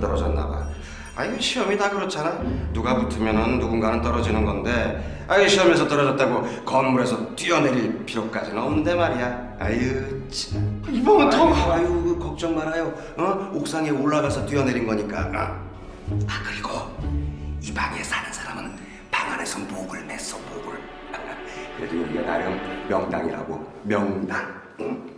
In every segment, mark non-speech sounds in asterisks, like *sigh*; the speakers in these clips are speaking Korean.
떨어졌나 봐. 아이 시험이 다 그렇잖아. 누가 붙으면은 누군가는 떨어지는 건데, 아이 시험에서 떨어졌다고 건물에서 뛰어내릴 필요까지는 없는데 말이야. 아유 참. 이번은 더. 아유 그 걱정 말아요. 어 옥상에 올라가서 뛰어내린 거니까. 어. 아 그리고 이 방에 사는 사람은 방 안에서 목을 맸어 목을. *laughs* 그래도 여기가 나름 명당이라고 명당. 응?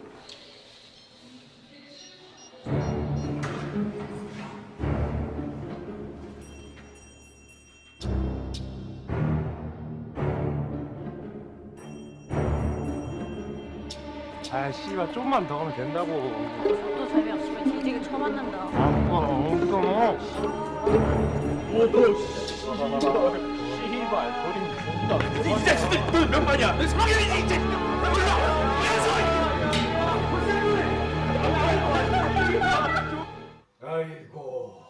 아 씨발 좀만 더 가면 된다고. 또 재미없으면 뒤지게 쳐맞는다. 아빠 없어 오 씨발 소리 존나 이 자식들 너몇 마냐 너 성형이지 이 자식들. 아이고.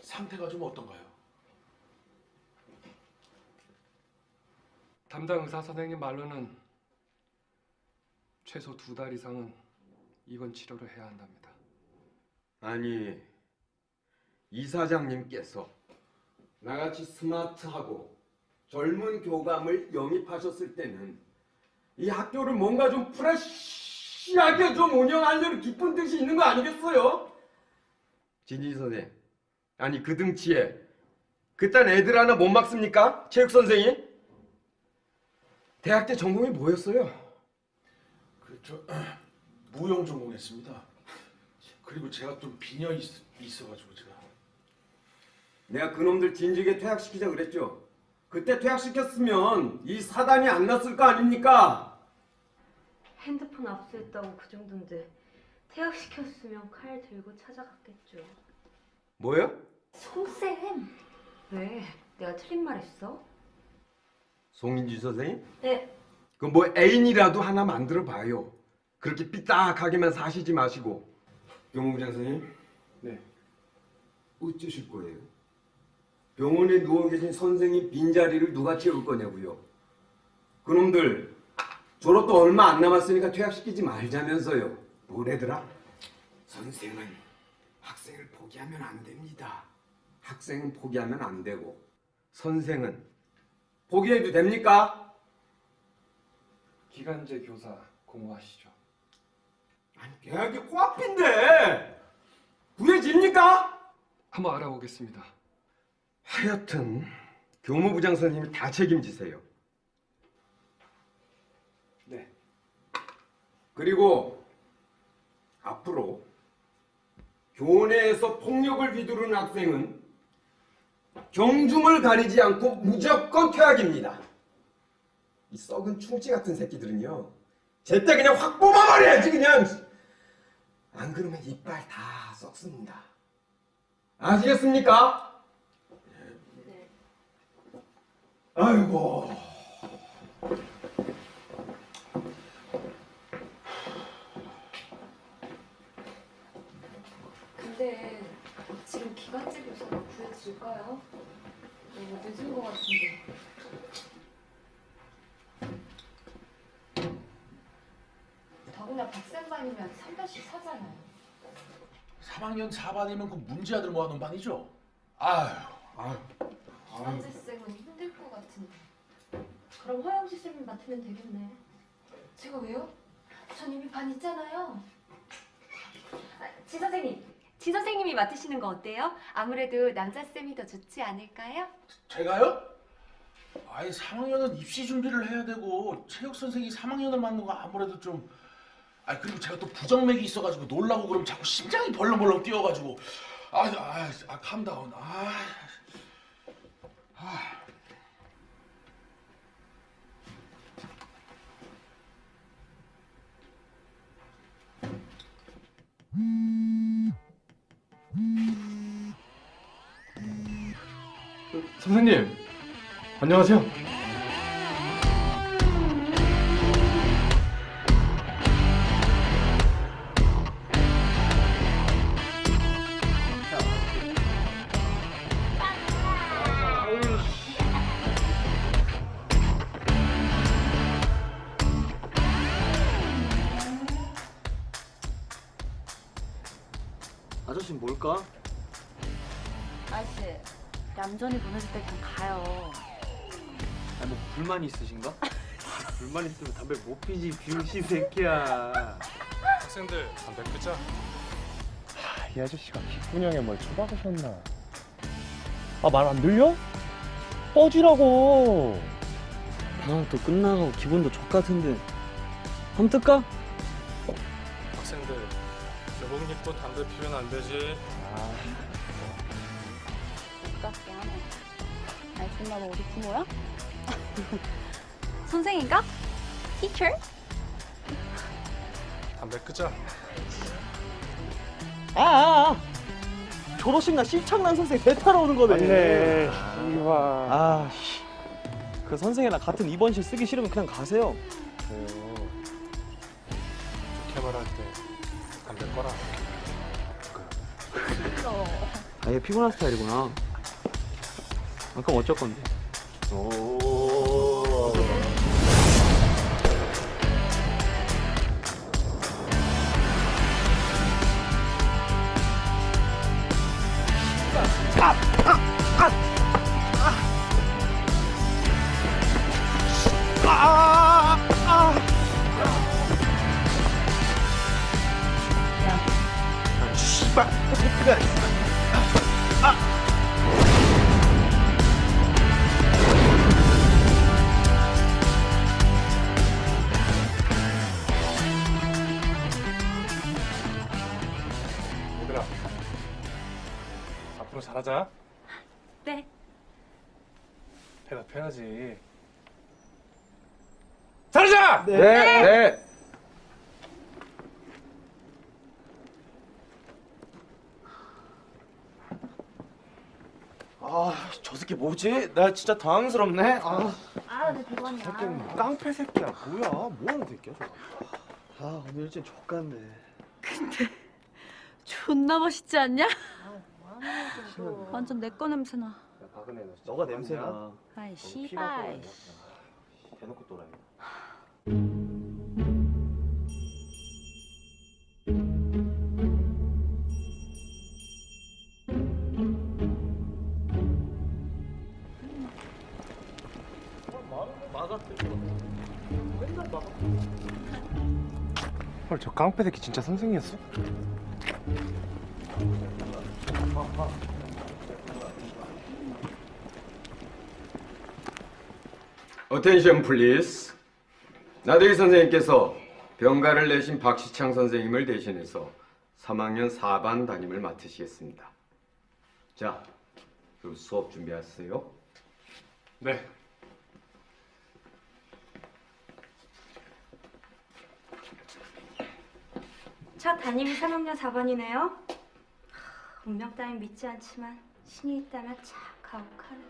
상태가 좀 어떤가요? 담당 의사 선생님 말로는 최소 두 달 이상은 입원 치료를 해야 한답니다. 아니 이사장님께서 나같이 스마트하고 젊은 교감을 영입하셨을 때는 이 학교를 뭔가 좀 프레시하게 좀 운영하려는 깊은 뜻이 있는 거 아니겠어요? 진지 선생 아니 그 등치에 그딴 애들 하나 못 막습니까? 체육 선생이? 대학 때 전공이 뭐였어요? 그저 *clears throat* 무용 전공했습니다. 그리고 제가 좀 빈혈이 있, 있어가지고 제가 내가 그놈들 진즉에 퇴학시키자 그랬죠. 그때 퇴학시켰으면 이 사단이 안 났을 거 아닙니까? 핸드폰 압수했다고 그 정도인데 퇴학시켰으면 칼 들고 찾아갔겠죠. 뭐요? 송쌤! 왜? 내가 틀린 말 했어? 송인지 선생님? 네. 그뭐 애인이라도 하나 만들어 봐요. 그렇게 삐딱하게만 사시지 마시고. 병무부장 선생님? 네. 어쩌실 거예요? 병원에 누워 계신 선생님 빈자리를 누가 채울 거냐고요. 그놈들 졸업도 얼마 안 남았으니까 퇴학시키지 말자면서요. 뭐래더라? 선생은 학생을 포기하면 안 됩니다. 학생은 포기하면 안 되고 선생은 포기해도 됩니까? 기간제 교사 공부하시죠. 아니 계약이 코앞인데 구해집니까? 한번 알아보겠습니다. 하여튼 교무부장 선생님이 다 책임지세요. 네. 그리고 앞으로 교내에서 폭력을 휘두르는 학생은 경중을 가리지 않고 무조건 퇴학입니다. 이 썩은 충치 같은 새끼들은요. 제때 그냥 확 뽑아버려야지 그냥. 안 그러면 이빨 다 썩습니다. 아시겠습니까? 네. 아이고. 근데 줄까요? 너무 늦은 것 같은데. 더구나 박쌤반이면 3반씩 사잖아요. 3학년 4반이면 그 문제아들 모아놓은 반이죠? 아유, 아유. 김한재 쌤은 힘들 것 같은데. 그럼 허영지 쌤이 맡으면 되겠네. 제가 왜요? 전 이미 반 있잖아요. 아, 지 선생님, 지 선생님이 맡으시는 거 어때요? 아무래도 남자 쌤이 더 좋지 않을까요? 제가요? 아예 3학년은 입시 준비를 해야 되고 체육 선생이 3학년을 맡는 거 아무래도 좀. 아 그리고 제가 또 부정맥이 있어가지고 놀라고 그러면 자꾸 심장이 벌렁벌렁 뛰어가지고 아, 아, 아 캄다운. 아, 아. 선생님 안녕하세요. 불만이 있으신가? *laughs* 불만 있으면 담배 못 피지 비용신 새끼야. 학생들 담배 끄자. 이 아저씨가 기분형에 뭘 처박으셨나? 아, 말 안 들려? 꺼지라고! 아, 또 끝나가고 기분도 족 같은데. 한번 뜰까? 학생들 교복 입고 담배 피우면 안 되지. 똑같게 하네 알겠나너 어디 부모야? *laughs* 선생인가? 티처? 담배 끄자. 아, 아, 아. 졸업식 날 실창난 선생 배 타러 오는 거네. 맞네, 씨발. 아, 씨. 그 선생이랑 같은 입원실 쓰기 싫으면 그냥 가세요. 좋게 말할 때 담배 꺼라. 아얘 피곤한 스타일이구나. 아, 그럼 어쩔 건데? 얘들아. 앞으로 잘하자. 네 대답해야지. 잘하자! 네. 네. 아, 저 새끼 뭐지? 나 진짜 당황스럽네. 아, 아네 대관이야 깡패 새끼야. 뭐야? 뭐 하는 새끼야, 저거? 아, 오늘 일진 족같네. *laughs* 존나 멋있지 않냐? 완전 내 거 냄새나 너가 냄새나. 아이 씨발 대놓고 또라이. 헐, 저 깡패 새끼 진짜 선생이었어? Attention please. 나대기 선생님께서 병가를 내신 박시창 선생님을 대신해서 3학년 4반 담임을 맡으시겠습니다. 자, 그 수업 준비하세요. 네. 첫 담임이 3학년 4반이네요 운명 따윈 믿지 않지만 신이 있다면 참 가혹하네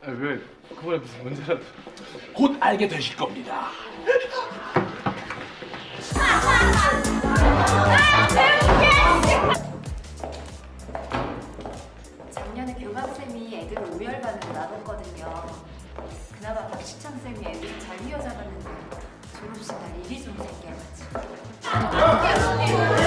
아, 왜 그번에 무슨 문제라도. 곧 알게 되실 겁니다. 작년에 교감쌤이 애들을 우열반으로 나눴거든요. 그나마 박시창쌤이 애들 잘 휘어잡았는데 졸업식 날 일이 좀 생겨가지고. 여기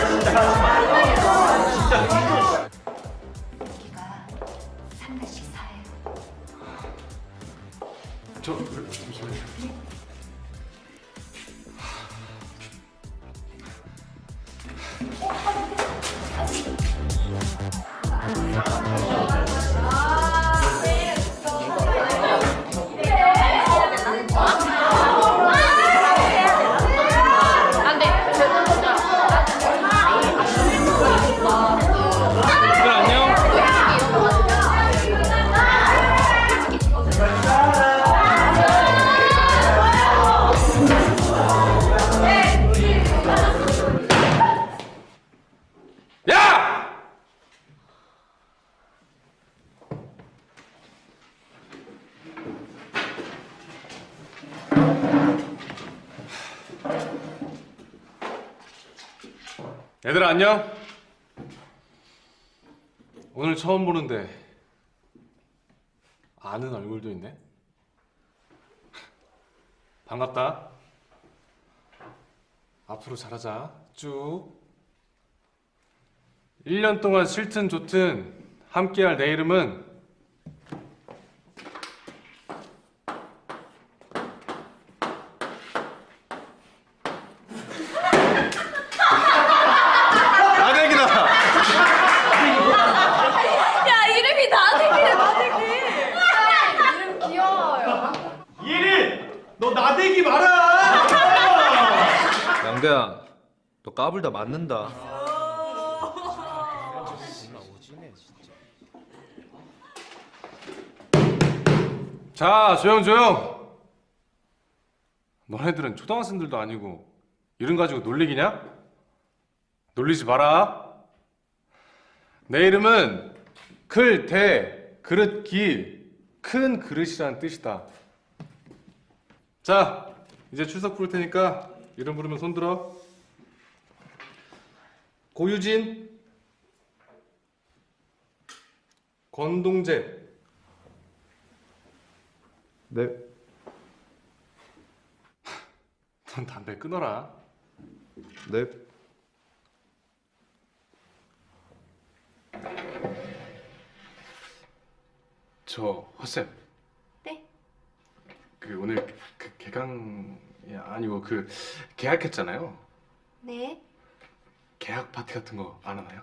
안녕. 오늘 처음 보는데 아는 얼굴도 있네. 반갑다. 앞으로 잘하자. 쭉. 1년 동안 싫든 좋든 함께할 내 이름은 나대기다. 야 이름이 나대기래 나대기. 이름 귀여워요. 예린! 너 나대기 마라! 양대야, 너 까불다 맞는다. 자 조용 조용. 너네들은 초등학생들도 아니고 이름 가지고 놀리기냐? 놀리지 마라. 내 이름은 클, 대, 그릇, 기, 큰 그릇이라는 뜻이다. 자, 이제 출석 부를 테니까 이름 부르면 손 들어. 고유진, 권동재, 네. *laughs* 넌 담배 끊어라. 네. 저 허쌤. 네? 그 오늘 그 개강이 아니고 그 계약했잖아요. 네. 계약 파티 같은 거 안 하나요?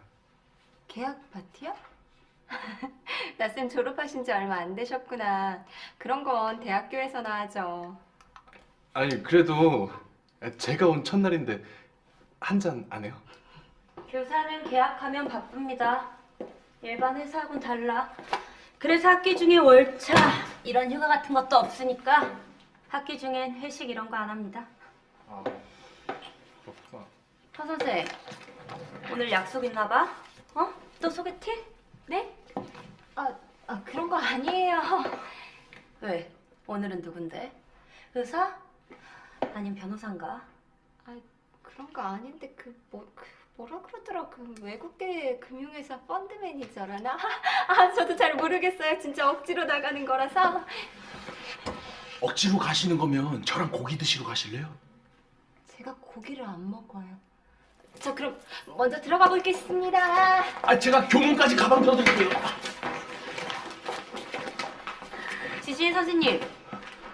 계약 파티요? *laughs* 나쌤 졸업하신 지 얼마 안 되셨구나. 그런 건 대학교에서나 하죠. 아니 그래도 제가 온 첫날인데 한 잔 안 해요? 교사는 계약하면 바쁩니다. 일반 회사하고는 달라. 그래서 학기 중에 월차 이런 휴가 같은 것도 없으니까 학기 중엔 회식 이런 거 안 합니다. 아 그렇구나. 하 선생 오늘 약속 있나 봐? 어? 또 소개팅? 네? 아, 아 그런 거 아니에요. *laughs* 왜? 오늘은 누군데? 의사? 아님 변호사인가? 그런 거 아닌데 그 뭐 그 뭐라 그러더라 그 외국계 금융회사 펀드 매니저라나? *laughs* 아 저도 잘 모르겠어요. 진짜 억지로 나가는 거라서. 억지로 가시는 거면 저랑 고기 드시러 가실래요? 제가 고기를 안 먹어요. 저 그럼 먼저 들어가 보겠습니다. 아 제가 교문까지 가방 들어드릴게요. 지지혜 선생님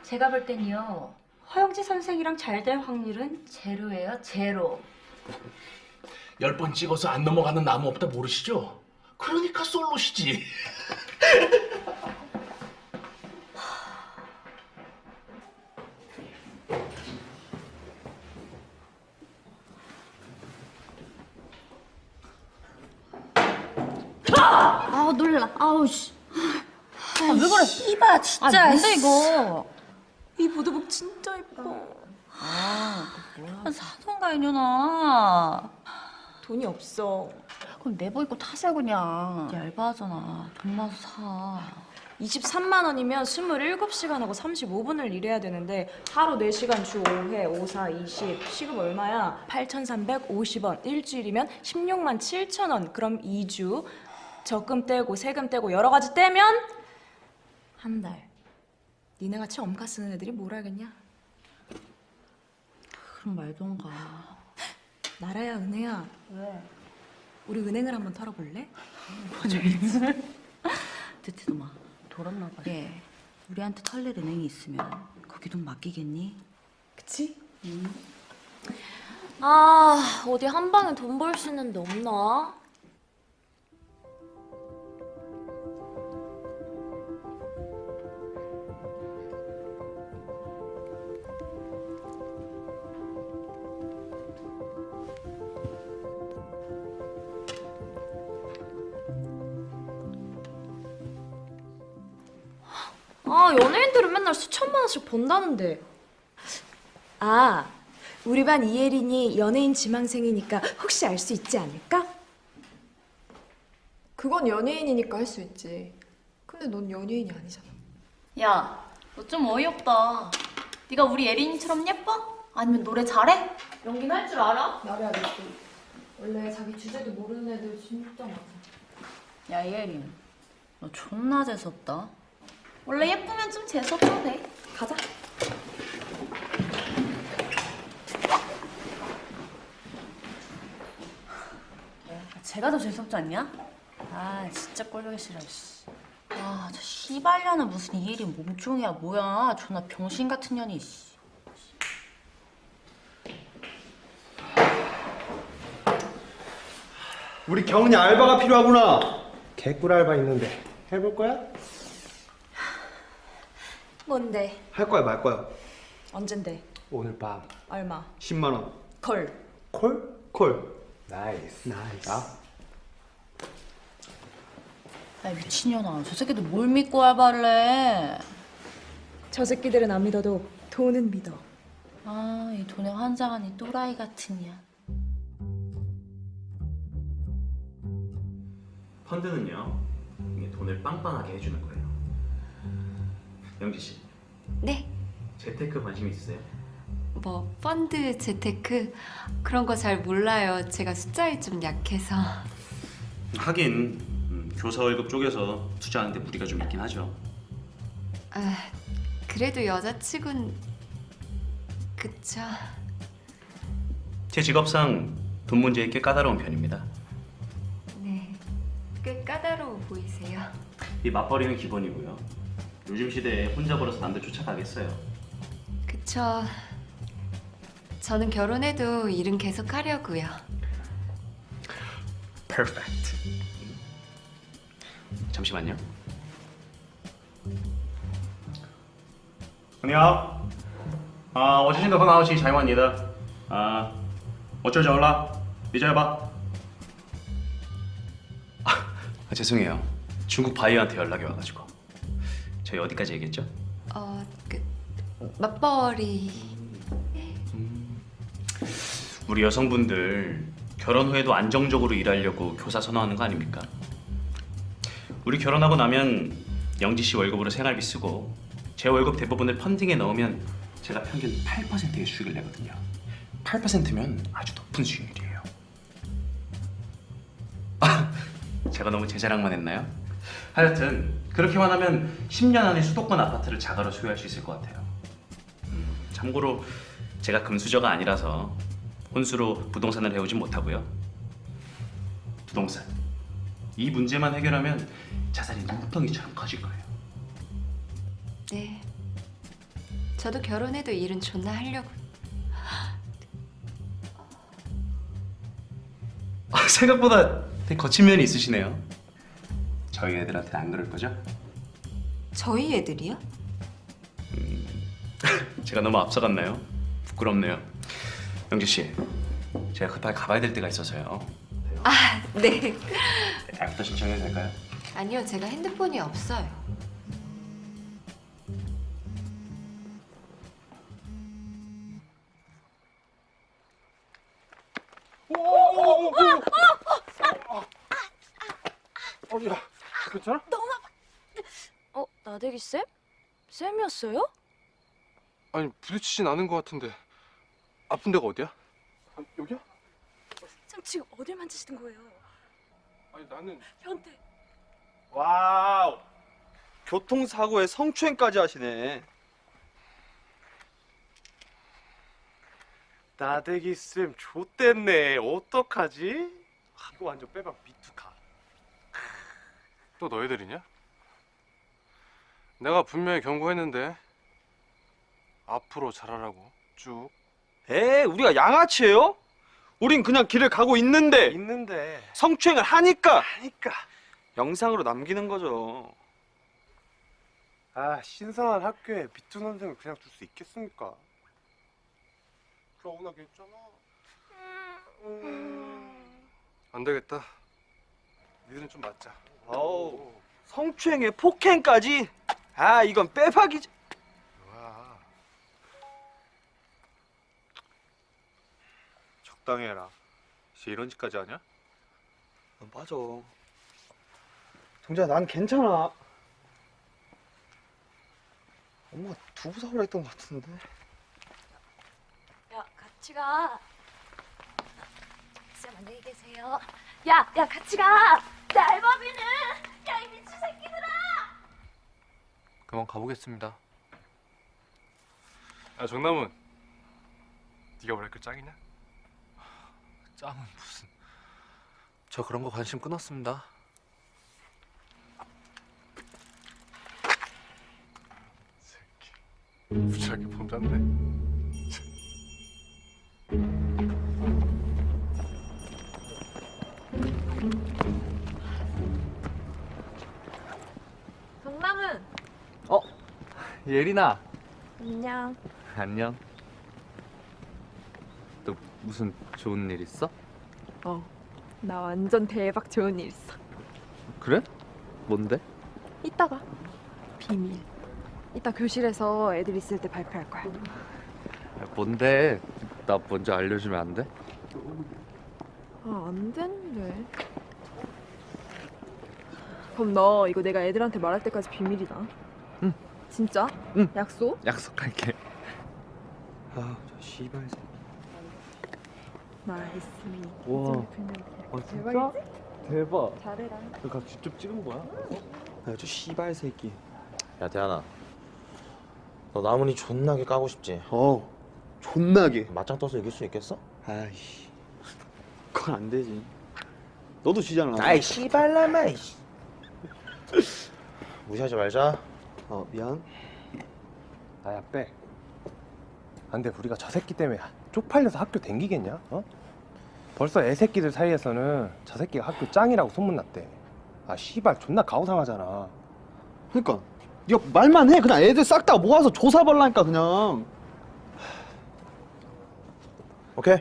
제가 볼 땐요 허영지 선생이랑 잘 될 확률은 제로예요 제로 열 번 찍어서 안 넘어가는 나무 없다 모르시죠? 그러니까 솔로시지. *laughs* 아 놀라. 아우 씨. 아, 왜 그래? 이봐 진짜. 아, 뭔데 이거? 이 보드복 진짜 예뻐. 아, 뭐야? 사던가 이년아. 돈이 없어. 그럼 내버 입고 타자 그냥. 얇아하잖아. 돈 나서 사. 23만 원이면 27시간하고 35분을 일해야 되는데 하루 4시간 주 5회 5, 4, 20 시급 얼마야? 8,350원 일주일이면 16만 7천 원 그럼 2주 적금 떼고 세금 떼고 여러 가지 떼면 한 달. 니네 같이 엄카 쓰는 애들이 뭘 알겠냐? 그럼 말던가. 나라야 은혜야. 왜? 우리 은행을 한번 털어볼래? *laughs* 듣지도 마. 돌았나 봐. 얘 우리한테 털릴 은행이 있으면 거기 돈 맡기겠니? 그치? 아, 어디 한 방에 돈 벌 수 있는 데 없나? 아, 연예인들은 맨날 수천만 원씩 번다는데. 아, 우리 반 이예린이 연예인 지망생이니까 혹시 알 수 있지 않을까? 그건 연예인이니까 할 수 있지. 근데 넌 연예인이 아니잖아. 야, 너 좀 어이없다. 네가 우리 예린이처럼 예뻐? 아니면 노래 잘해? 연기는 할 줄 알아? 나래야 너 원래 자기 주제도 모르는 애들 진짜 많아. 야, 예린. 너 존나 재수없다. 원래 예쁘면 좀 재수없어도 돼. 가자. 야, 제가 더 재수없지 않냐? 아, 진짜 꼴보기 싫어, 씨. 아, 저 씨발년은 무슨 이예린 몸종이야, 뭐야. 존나 병신 같은 년이, 씨. 우리 경은이 알바가 필요하구나. 개꿀 알바 있는데 해볼 거야? 뭔데? 할 거야 말 거야? 언젠데? 오늘 밤 얼마? 10만 원. 콜. 콜? 콜. Nice. Nice. 야, 미친년아. 저 새끼들 뭘 믿고 알바를 해? 저 새끼들은 안 믿어도 돈은 믿어. 아, 이 돈에 환장한 이 또라이 같은 년. 펀드는요 이게 돈을 빵빵하게 해주는 거예요. 영지 씨, 네, 재테크 관심 있으세요? 뭐 펀드, 재테크 그런 거 잘 몰라요. 제가 숫자에 좀 약해서. 하긴 음, 교사 월급 쪽에서 투자하는데 무리가 좀 있긴 하죠. 아, 그래도 여자치곤 그쵸. 제 직업상 돈 문제에 꽤 까다로운 편입니다. 네, 꽤 까다로워 보이세요. 이 맞벌이는 기본이고요. 요즘 시대에 혼자 벌어서 남들 쫓아가겠어요. 그쵸. 저는 결혼해도 일은 계속 하려고요. Perfect. 잠시만요. 你好，啊，我最近的很好奇采访你的，啊，我就走了，你再吧。 아, 죄송해요. 중국 바이어한테 연락이 와가지고 저희 어디까지 얘기했죠? 어, 그 맞벌이. 우리 여성분들 결혼 후에도 안정적으로 일하려고 교사 선호하는 거 아닙니까? 우리 결혼하고 나면 영지 씨 월급으로 생활비 쓰고 제 월급 대부분을 펀딩에 넣으면 제가 평균 8%의 수익을 내거든요. 8%면 아주 높은 수익률이에요. 아, *laughs* 제가 너무 제 자랑만 했나요? 하여튼 그렇게만 하면 10년 안에 수도권 아파트를 자가로 소유할 수 있을 것 같아요. 음, 참고로 제가 금수저가 아니라서 혼수로 부동산을 해오진 못하고요. 부동산. 이 문제만 해결하면 자산이 눈덩이처럼 커질 거예요. 네. 저도 결혼해도 일은 존나 하려고. 아, 생각보다 되게 거친 면이 있으시네요. 저희 애들한테는 안 그럴 거죠? 저희 애들이요? 제가 너무 앞서갔나요? 부끄럽네요. 영주 씨, 제가 급하게 가봐야 될 때가 있어서요. 아, 네. 애프터 신청해도 될까요? 아니요, 제가 핸드폰이 없어요. 어야 괜찮아? 너무 아파. 어, 나대기 쌤? 쌤이었어요? 아니 부딪히진 않은 것 같은데 아픈 데가 어디야? 아, 여기야? 쌤 지금 어딜 만지시는 거예요? 아니 나는 현태, Wow. 교통사고에 성추행까지 하시네. 나대기 쌤 좆됐네. 어떡하지? 아, 이거 완전 빼박 미투각. 또 너희들이냐? 내가 분명히 경고했는데 앞으로 잘하라고 쭉 에, 우리가 양아치예요? 우린 그냥 길을 가고 있는데 있는데 성추행을 하니까 하니까 영상으로 남기는 거죠. 아 신성한 학교에 비투 선생을 그냥 둘 수 있겠습니까? 서운하게 했잖아. 안 되겠다. 니들은 좀 맞자. 아우 성추행에 폭행까지? 아 이건 빼박이지. 뭐야? 적당히 해라. 이제 이런 짓까지 하냐? 어, 맞아. 정자 난 괜찮아. 엄마가 두부 사오라 했던 것 같은데. 야, 같이 가. 쌤 안녕히 계세요. 야, 야, 같이 가. 내 알바비는. 야, 이 미친 새끼들아. 그만 가보겠습니다. 야 정남은 네가 원래 그 짱이냐? 짱은 무슨? 저 그런 거 관심 끊었습니다. 새끼 무지하게 범죄인데. 예린아. 안녕. 안녕. 또 무슨 좋은 일 있어? 어, 나 완전 대박 좋은 일 있어. 그래? 뭔데? 이따가 비밀. 이따 교실에서 애들 있을 때 발표할 거야. 뭔데? 나 먼저 알려주면 안 돼? 아, 안 되는데. 그럼 너 이거 내가 애들한테 말할 때까지 비밀이다. 응. 진짜? 응. 약속? 약속할게. 아, 저 씨발. Nice. 와. 아, 진짜? 대박이지? 대박. 잘해라. 그거 직접 찍은 거야? 야, 저 씨발 새끼. 야 대한아 너 나문이 존나게 까고 싶지? 어 존나게 맞짱 떠서 이길 수 있겠어? 아이씨 *laughs* 그건 안 되지 너도 지잖아 아이 씨발라마 이씨 무시하지 말자 어 미안 나야 빼. 안돼 우리가 저 새끼 때문에 쪽팔려서 학교 댕기겠냐? 어? 벌써 애새끼들 사이에서는 저 새끼가 학교 짱이라고 소문났대. 아 씨발 존나 가오상하잖아. 그니까 네가 말만 해 그냥 애들 싹 다 모아서 조사 벌라니까 그냥 오케이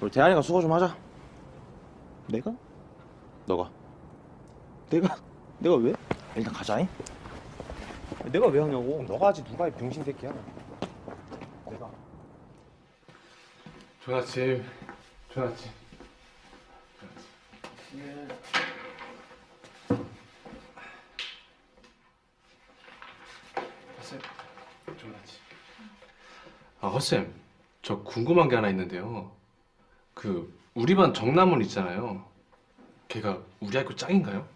우리 대한이가 수고 좀 하자 내가? 너가 내가 내가 왜? 일단 가자잉 내가 왜 하냐고 너가 하지 누가 이 병신 새끼야? 내가. 좋은 아침. 좋은 아침. 쌤, 좋은 아침. 아, 허쌤, 저 궁금한 게 하나 있는데요. 그 우리 반 정남은 있잖아요. 걔가 우리 학교 짱인가요?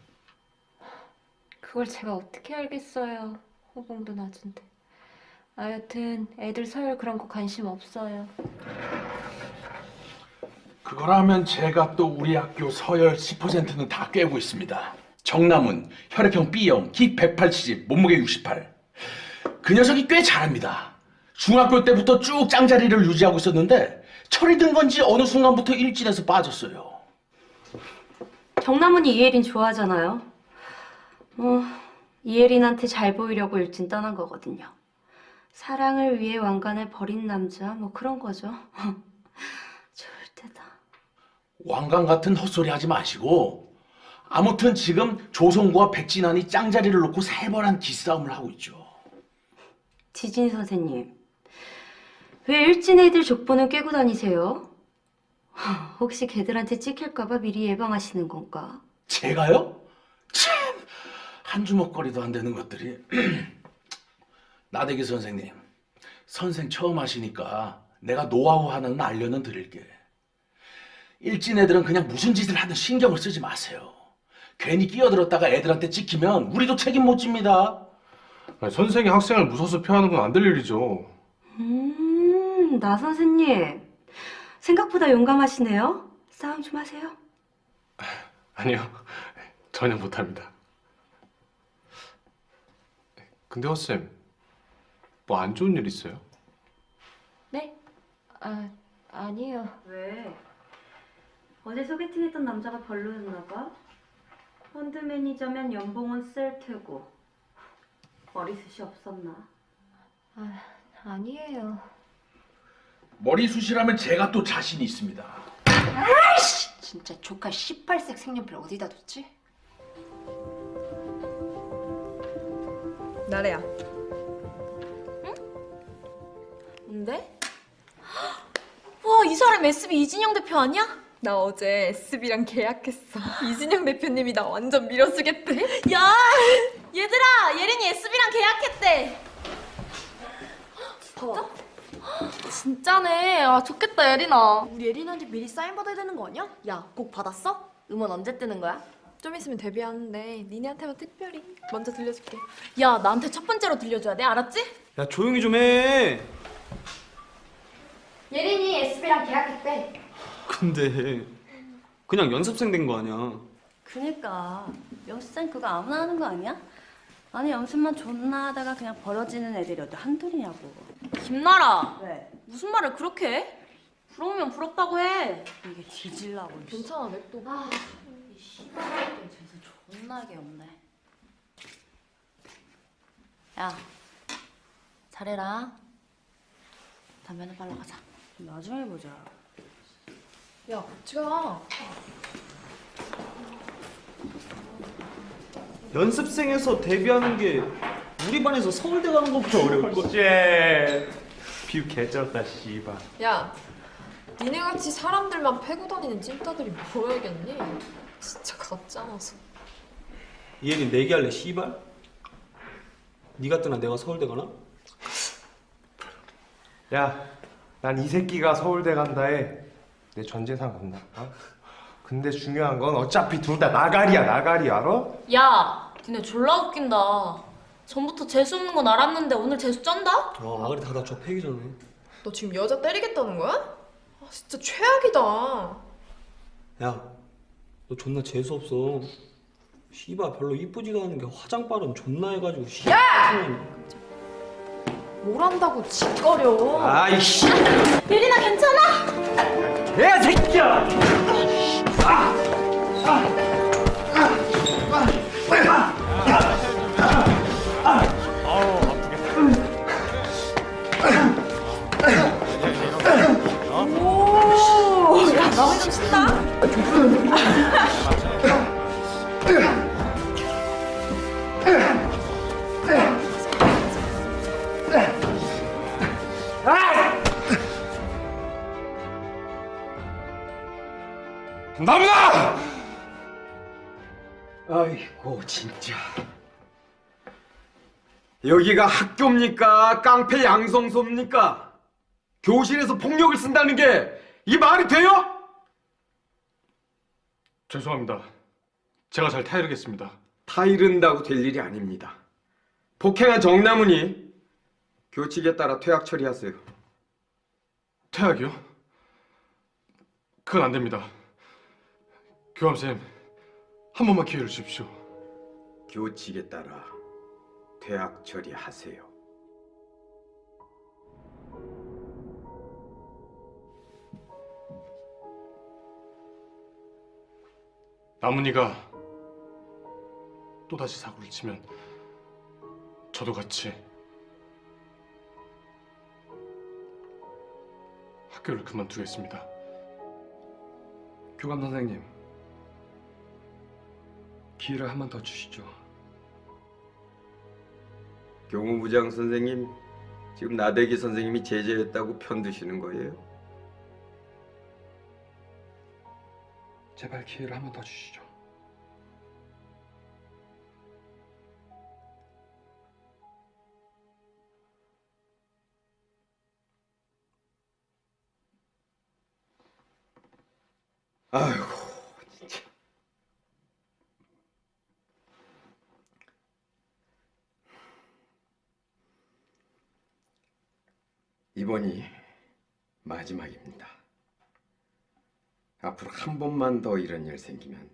그걸 제가 어떻게 알겠어요. 호봉도 낮은데. 아 여튼 애들 서열 그런 거 관심 없어요. 그거라면 제가 또 우리 학교 서열 10%는 다 꿰고 있습니다. 정남은 혈액형 B형, 키 180, 몸무게 68. 그 녀석이 꽤 잘합니다. 중학교 때부터 쭉 짱자리를 유지하고 있었는데 철이 든 건지 어느 순간부터 일진에서 빠졌어요. 정남은 이예린 좋아하잖아요. 뭐 이예린한테 잘 보이려고 일진 떠난 거거든요. 사랑을 위해 왕관을 버린 남자 뭐 그런 거죠. *laughs* 좋을 때다. 왕관 같은 헛소리 하지 마시고 아무튼 지금 조성구와 백진환이 짱자리를 놓고 살벌한 기싸움을 하고 있죠. 지진 선생님, 왜 일진 애들 족보는 꿰고 다니세요? *laughs* 혹시 걔들한테 찍힐까봐 미리 예방하시는 건가? 제가요? 참, 한 주먹거리도 안 되는 것들이. *clears throat* 나대기 선생님, 선생 처음 하시니까 내가 노하우 하나는 알려는 드릴게. 일진 애들은 그냥 무슨 짓을 하든 신경을 쓰지 마세요. 괜히 끼어들었다가 애들한테 찍히면 우리도 책임 못 집니다. 아니, 선생이 학생을 무서워서 표하는 건 안 될 일이죠. 음, 나 선생님. 생각보다 용감하시네요. 싸움 좀 하세요. 아니요, 전혀 못합니다. 근데 허쌤, 뭐 안 좋은 일 있어요? 네? 아, 아니에요. 왜? 어제 소개팅했던 남자가 별로였나 봐? 펀드 매니저면 연봉은 셀 테고 머리숱이 없었나? 아, 아니에요. 머리숱이라면 제가 또 자신이 있습니다. 아이씨! 진짜 조카 18색 색연필 어디다 뒀지? 나래야. 응? 뭔데? 와, 이 사람 SB 이진영 대표 아니야? 나 어제 SB랑 계약했어. 이진영 대표님이 나 완전 밀어주겠대. *laughs* 야, 얘들아, 예린이 SB랑 계약했대. 진짜? 진짜네. 아 좋겠다 예린아. 우리 예린한테 미리 사인 받아야 되는 거 아니야? 야, 곡 받았어? 음원 언제 뜨는 거야? 좀 있으면 데뷔하는데 니네한테만 특별히 먼저 들려줄게. 야, 나한테 첫 번째로 들려줘야 돼. 알았지? 야 조용히 좀 해. 예린이 SB랑 계약했대. 근데 그냥 연습생 된 거 아니야. 그니까 연습생 그거 아무나 하는 거 아니야? 아니 연습만 존나 하다가 그냥 벌어지는 애들이 어디 한둘이냐고 김나라. 왜? 무슨 말을 그렇게 해? 부러우면 부럽다고 해. 이게 뒤질라고 괜찮아, 냅둬. 아, 이 씨발들 재수 존나게 없네. 야, 잘해라. 담배는 빨러 가자. 나중에 보자 야, 같이 가. 연습생에서 데뷔하는 게 우리 반에서 서울대 가는 것보다 어려울 거. 쟤 비유 개쩔었다 씨발. 야, 니네 같이 사람들만 패고 다니는 찐따들이 뭐야겠니? 진짜 가짜라서. 이 얘기 내기할래 씨발? 네가 뜨나 내가 서울대 가나? 야, 난 이 새끼가 서울대 간다에 내 전 재산 건다. 어? 근데 중요한 건 어차피 둘 다 나가리야, 나가리 알아? 야, 니네 졸라 웃긴다. 전부터 재수 없는 건 알았는데 오늘 재수 쩐다? 어, 아가리 다 다쳐 패기 전에. 너 지금 여자 때리겠다는 거야? 아, 진짜 최악이다. 야, 너 존나 재수 없어. 씨발 별로 이쁘지도 않은 게 화장 빠름 존나 해가지고 씨. 야! 뭘 한다고 짓거려. 아이씨. 예린아 괜찮아? 야 새끼야. 오, 야 마음에 좀 친다. 나무나! 아이고 진짜 여기가 학교입니까? 깡패 양성소입니까? 교실에서 폭력을 쓴다는 게 이 말이 돼요? 죄송합니다. 제가 잘 타이르겠습니다. 타이른다고 될 일이 아닙니다. 폭행한 정남훈이 교칙에 따라 퇴학 처리하세요. 퇴학이요? 그건 안 됩니다. 교감쌤, 한 번만 기회를 주십시오. 교칙에 따라 퇴학 처리하세요. 나문이가 또다시 사고를 치면 저도 같이 학교를 그만두겠습니다. 교감 선생님, 기회를 한 번 더 주시죠. 교무부장 선생님, 지금 나대기 선생님이 제재했다고 편드시는 거예요? 제발 기회를 한 번 더 주시죠. 아이고, 진짜. 이번이 마지막입니다. 앞으로 한 번만 더 이런 일 생기면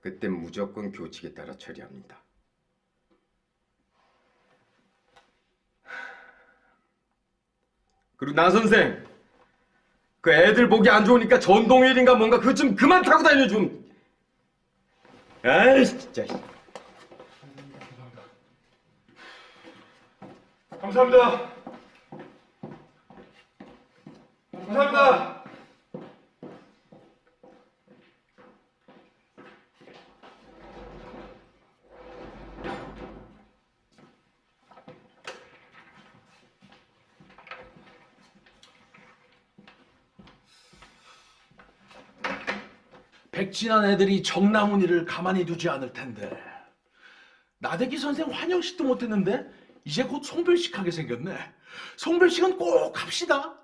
그때 무조건 교칙에 따라 처리합니다. 그리고 나 선생, 그 애들 보기 안 좋으니까 전동휠인가 뭔가 그거 좀 그만 타고 다녀 좀. 아이 진짜. 감사합니다. 감사합니다. 백진한 애들이 정나문이를 가만히 두지 않을 텐데. 나대기 선생 환영식도 못했는데 이제 곧 송별식 하게 생겼네. 송별식은 꼭 합시다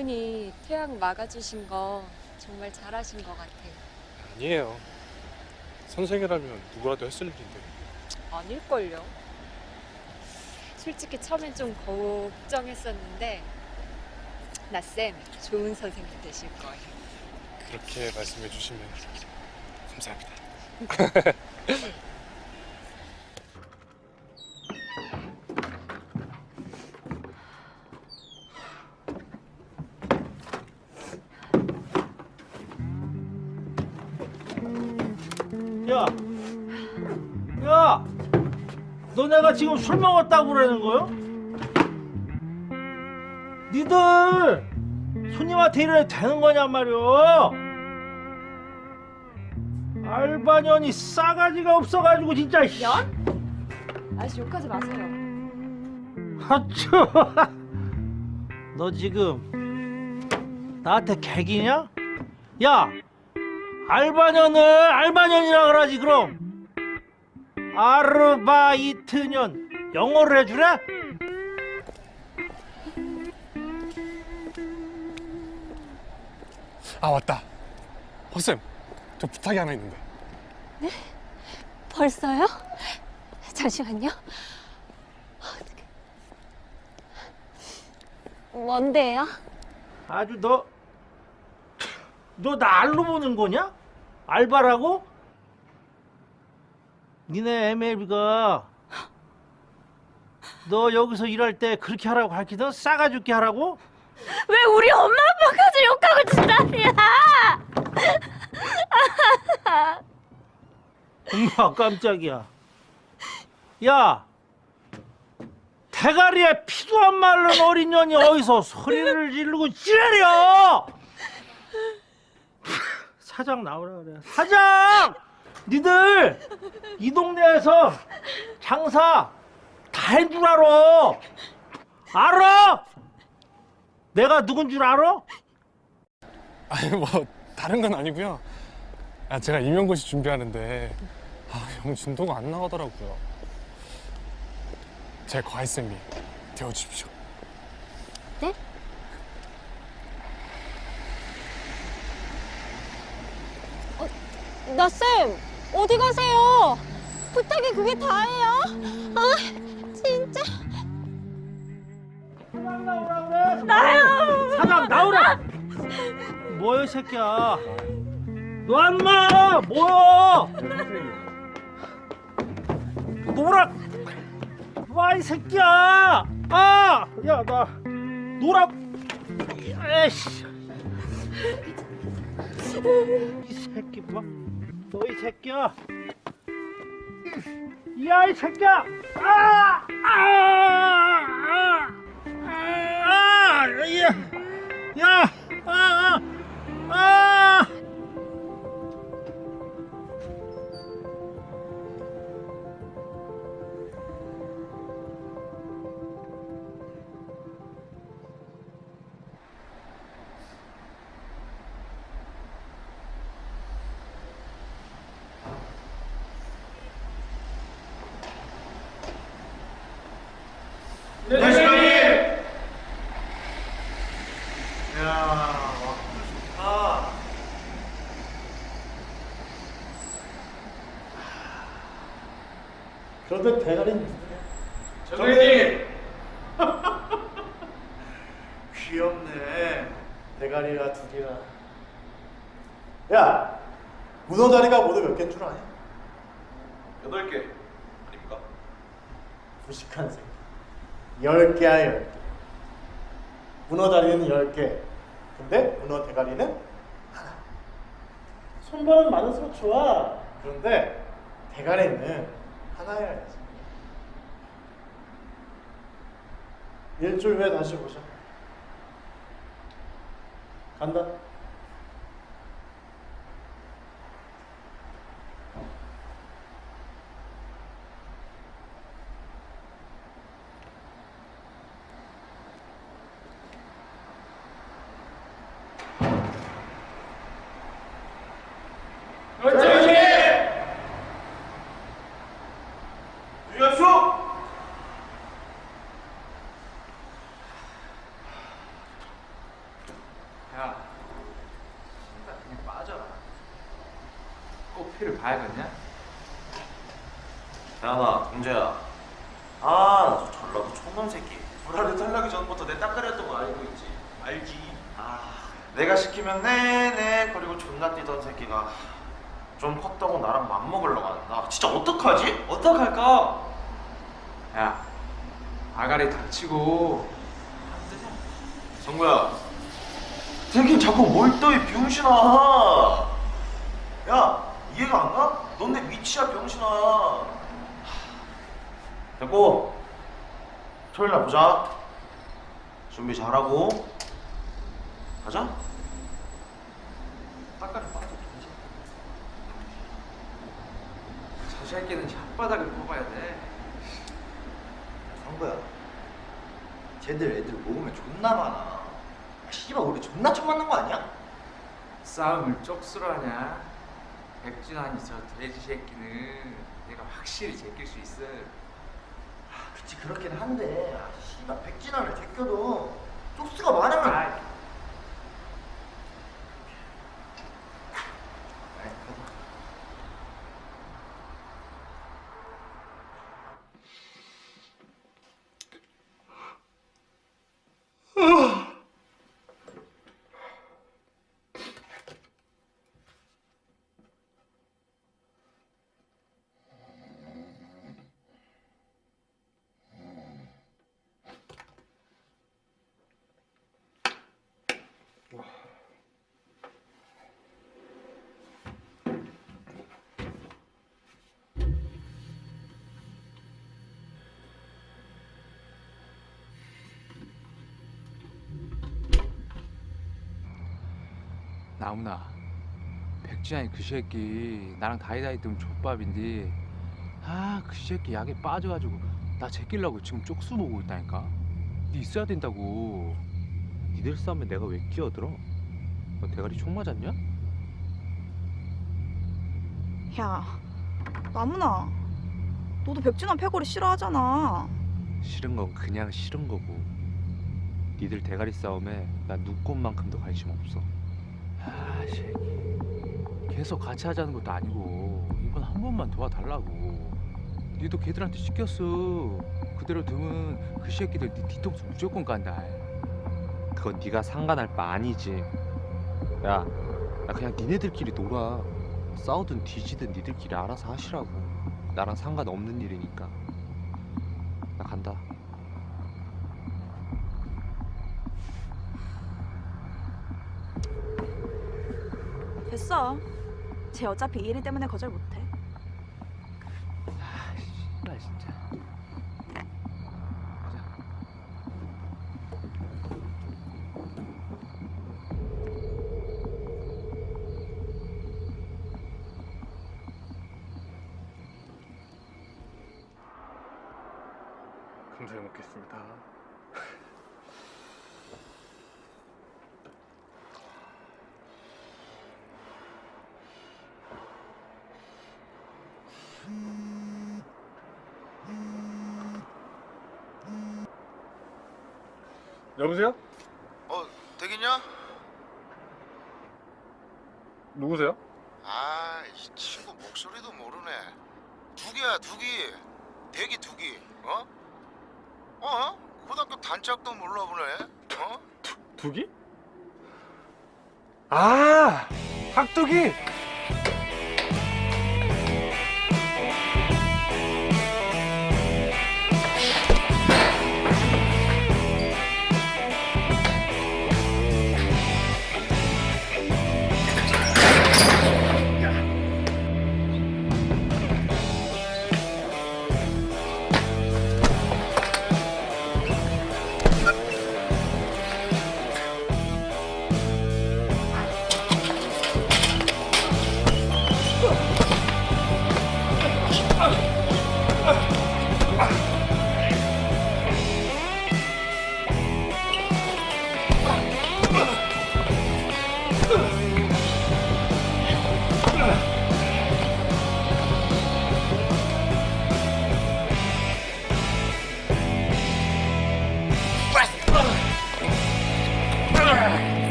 나문이 태양 막아주신 거 정말 잘하신 것 같아요. 아니에요. 선생이라면 누구라도 했을 일인데. 아닐걸요. 솔직히 처음엔 좀 걱정했었는데 나쌤 좋은 선생님 되실 거예요. 그렇게 말씀해 주시면 감사합니다. *laughs* 너네가 지금 술 먹었다고 그러는 거야? 니들 손님한테 이래도 되는 거냔 말이오? 알바년이 싸가지가 없어가지고 진짜. 연? 아저씨 욕하지 마세요. 하쭈. *laughs* 너 지금 나한테 개기냐? 야, 알바년을 알바년이라 그러지 그럼. 아르바이트년 영어를 해주래? 아 맞다. 허쌤, 저 부탁이 하나 있는데. 네? 벌써요? 잠시만요. 뭔데요? 아주 너, 너 날로 보는 거냐? 알바라고? 니네 MLB가 너 여기서 일할 때 그렇게 하라고 가르치던 싸가 죽게 하라고? 왜 우리 엄마 아빠까지 욕하고 지랄이야? 엄마 깜짝이야. 야, 대가리에 피도 안 마른 어린 년이 어디서 소리를 지르고 지랄이야! 사장 나오라 그래. 사장! 니들 이 동네에서 장사 다 한 줄 알아. 알아? 내가 누군 줄 알아? 아니 뭐 다른 건 아니고요. 아 제가 임용고시 준비하는데 아, 영 진도가 안 나가더라고요. 제 과외쌤이 되어주십시오. 네? 나쌤 어디 가세요? 부탁이 그게 다예요? 아 진짜 나요 사장 나오라! 뭐야 이 새끼야? 너안 나! 뭐야? 노라! 와이 새끼야! 아! 야나 노라! 에이씨! 이 새끼 봐. 너 이 새끼야! 야이 새끼야! 아! 아! 아! 아! 야! 야! 아! 아! 아! 여덟 개 아닙니까? 무식한 새끼. 열 개야 열 개. 문어 다리는 열 개. 근데 문어 대가리는 하나. 손발은 많을수록 좋아. 그런데 대가리는 하나여야지. 일주일 후에 다시 보자. 간다. 정혜님! 유현수! 야, 신발 그냥 빠져라. 꼭 피를 봐야겠냐? 야나 동재야 아저 전라도 촌놈 새끼 불알을 탈락이 전부터 내 딱가리였던 거 알고 있지 알지 아 내가 시키면 네네 그리고 존나 뛰던 새끼가 좀 컸다고 나랑 맘먹으려고 한다 진짜 어떡하지? 어떡할까? 야, 아가리 닥치고 성구야 새끼 자꾸 뭘 떠 이 병신아 야 이해가 안 가? 넌 내 위치야 병신아 됐고 토요일날 보자 준비 잘하고 가자 빠져. 저 새끼는 혓바닥을 뽑아야 돼. 성구야 쟤들 애들 모으면 존나 많아 아, 씨발 우리 존나 처음 만난 거 아니야? 싸움을 쪽수로 하냐? 백준환이 저 돼지 새끼는 내가 확실히 제낄 수 있어. 아, 그치 그렇긴 한데 아, 씨발 백진환을 제껴도 쪽수가 많으면 아이. 나무나 백지환이 그 새끼 나랑 다이다이 뜨면 족밥인데 아 그 새끼 약에 빠져가지고 나 제끼려고 지금 쪽수 보고 있다니까 니 있어야 된다고 니들 싸움에 내가 왜 끼어들어? 너 대가리 총 맞았냐? 야, 나무나. 너도 백진환 패거리 싫어하잖아. 싫은 건 그냥 싫은 거고 니들 대가리 싸움에 난 눈꽃만큼도 관심 없어 아 새끼 계속 같이 하자는 것도 아니고 이번 한 번만 도와달라고. 니도 걔들한테 시켰어. 그대로 두면 그 새끼들 니 뒤통수 무조건 간다. 그건 네가 상관할 바 아니지. 야, 나 그냥 니네들끼리 놀아. 싸우든 뒤지든 니들끼리 알아서 하시라고. 나랑 상관없는 일이니까 나 간다. 됐어. 쟤 어차피 이 일 때문에 거절 못해.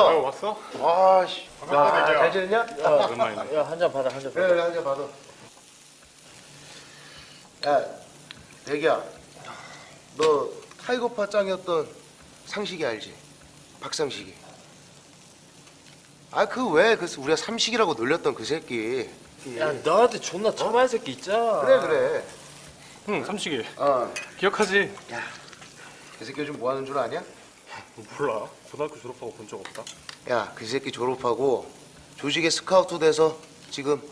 아우씨, 오랜만이다. 어, 왔어? 아씨. 반갑다, 야. 잘 지냈냐? 야, 오랜만이네. 야, 한 잔 받아, 한 잔 받아. 그래, 한잔 받아. 야, 대기야. 너 타이거파 짱이었던 상식이 알지? 박상식이. 아, 그 왜, 그 우리가 삼식이라고 놀렸던 그 새끼. 야 너한테 존나 처마의 새끼 있잖아 그래, 그래. 응 삼식이 어. 기억하지? 야, 그 새끼 요즘 뭐 하는 줄 아냐? 몰라 고등학교 졸업하고 본 적 없다 야, 그 새끼 졸업하고 조직에 스카우트 돼서 지금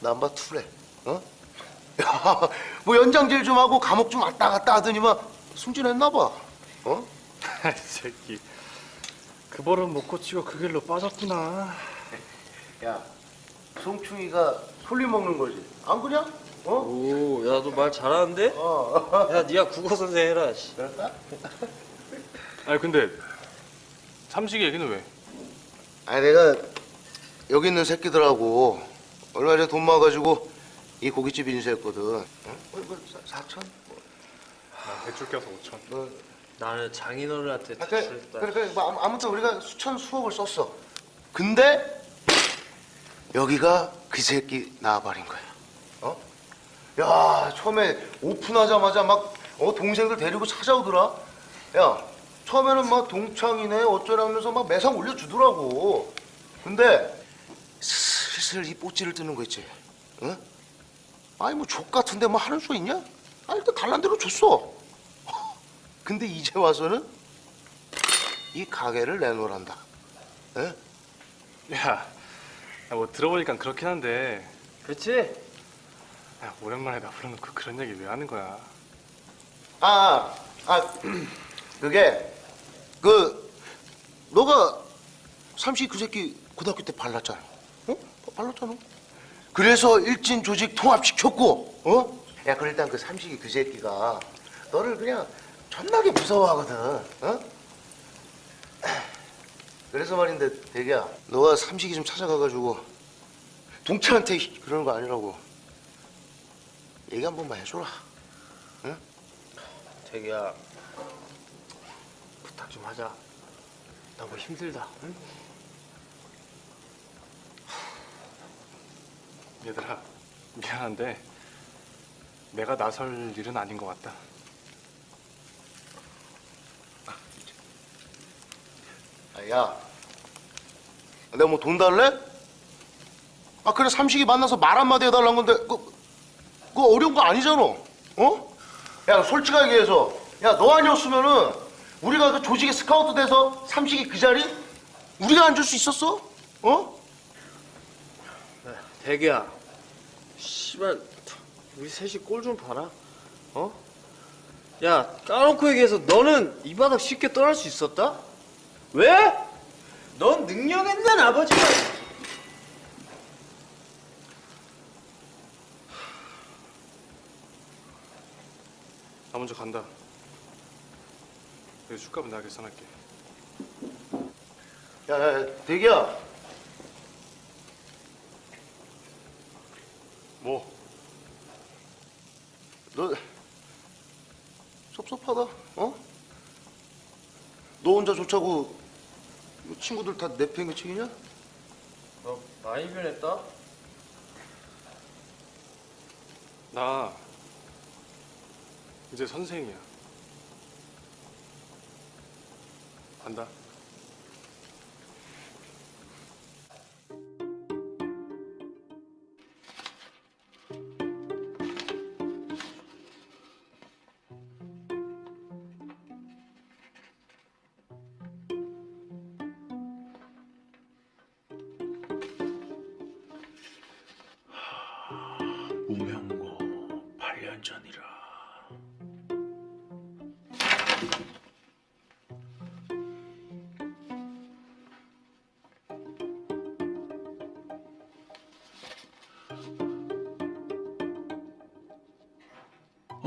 남바 투래. 어? *laughs* 야, 뭐 연장질 좀 하고 감옥 좀 왔다 갔다 하더니만 승진했나 봐. 어? *laughs* 이 새끼 그 버릇 못 고치고 그 길로 빠졌구나 야, 송충이가 솔리 먹는 거지. 안 그냐? 어? 오, 야, 너 말 잘하는데? 어. 야, 네가 국어 선생 해라. 씨. 그럴까? *laughs* 아니 근데 삼식이 얘기는 왜? 아니 내가 여기 있는 새끼들하고 얼마 전에 돈 모아가지고 이 고깃집 인수했거든. 어? 뭐, 뭐, 사- 사천? 나 대출 껴서 5천 뭐, 나는 장인어른한테 아, 그래. 그래, 그래. 뭐, 아무- 아무튼 우리가 수천 수억을 썼어. 근데 여기가 그 새끼 나와버린 거야. 어? 야, 처음에 오픈하자마자 막 어, 동생들 데리고 찾아오더라. 야, 처음에는 막 동창이네 어쩌라면서 막 매상 올려주더라고. 근데 슬슬 이 뽀찌를 뜨는 거 있지. 응? 아니 뭐 족 같은데 뭐 하는 수 있냐? 아 일단 달란 대로 줬어. *laughs* 근데 이제 와서는 이 가게를 내놓으란다. 에? 야, 야, 뭐 들어보니까 그렇긴 한데 그렇지? 야, 오랜만에 나 불러놓고 그런 얘기 왜 하는 거야 아, 아, *clears throat* 그게 그 너가 삼시 그 새끼 고등학교 때 발랐잖아. 어? 발랐잖아. 그래서 일진 조직 통합시켰고, 어? 야, 그 일단 그 삼식이 그 새끼가 너를 그냥 존나게 무서워하거든, 어? 그래서 말인데 대기야, 너가 삼식이 좀 찾아가가지고 동철한테 그러는 거 아니라고 얘기 한 번만 해줘라. 응? 자기야, 좀 하자 나 뭐 힘들다 응? 얘들아 미안한데 내가 나설 일은 아닌 것 같다 아, 야 내가 뭐 돈 달래? 아 그래 삼식이 만나서 말 한마디 해달라는 건데 그, 그 어려운 거 아니잖아 어? 야 솔직하게 해서 야 너 아니었으면은 우리가 그 조직에 스카우트 돼서 삼식이 그 자리 우리가 앉을 수 있었어? 어? 대기야. 씨발 우리 셋이 꼴 좀 봐라. 어? 야 까놓고 얘기해서 너는 이 바닥 쉽게 떠날 수 있었다? 왜? 넌 능력 있는 아버지가. 나 먼저 간다. 여기 술값은 내가 계산할게. 야, 야, 야 대기야. 뭐? 너 섭섭하다. 어? 너 혼자 좋자고 친구들 다 내팽개 치기냐? 너 많이 변했다. 나 이제 선생이야. 간다.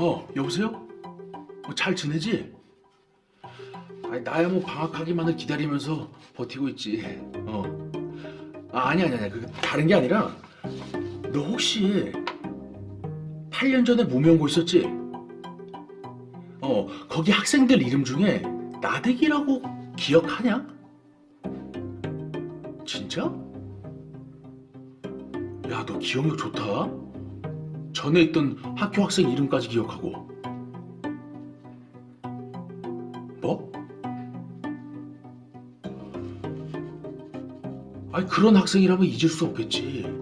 어, 여보세요? 어, 잘 지내지? 아니, 나야 뭐 방학하기만을 기다리면서 버티고 있지. 어. 아, 아니, 아니, 아니. 그 다른 게 아니라, 너 혹시 8년 전에 무명고 있었지? 어, 거기 학생들 이름 중에 나대기라고 기억하냐? 진짜? 야, 너 기억력 좋다. 전에 있던 학교 학생 이름까지 기억하고. 뭐? 아니, 그런 학생이라면 잊을 수 없겠지.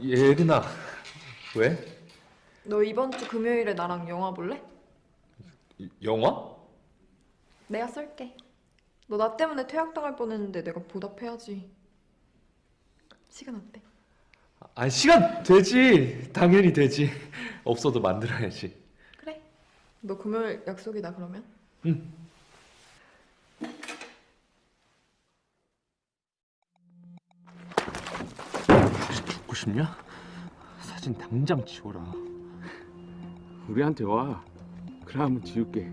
예린아 왜? 너 이번 주 금요일에 나랑 영화 볼래? 영화? 내가 쏠게. 너 나 때문에 퇴학당할 뻔했는데 내가 보답해야지. 시간 어때? 아 시간 되지 당연히 되지 없어도 만들어야지 그래. 너 금요일 약속이다 그러면? 응 싶냐? 사진 당장 지워라. 우리한테 와. 그래 한번 지울게.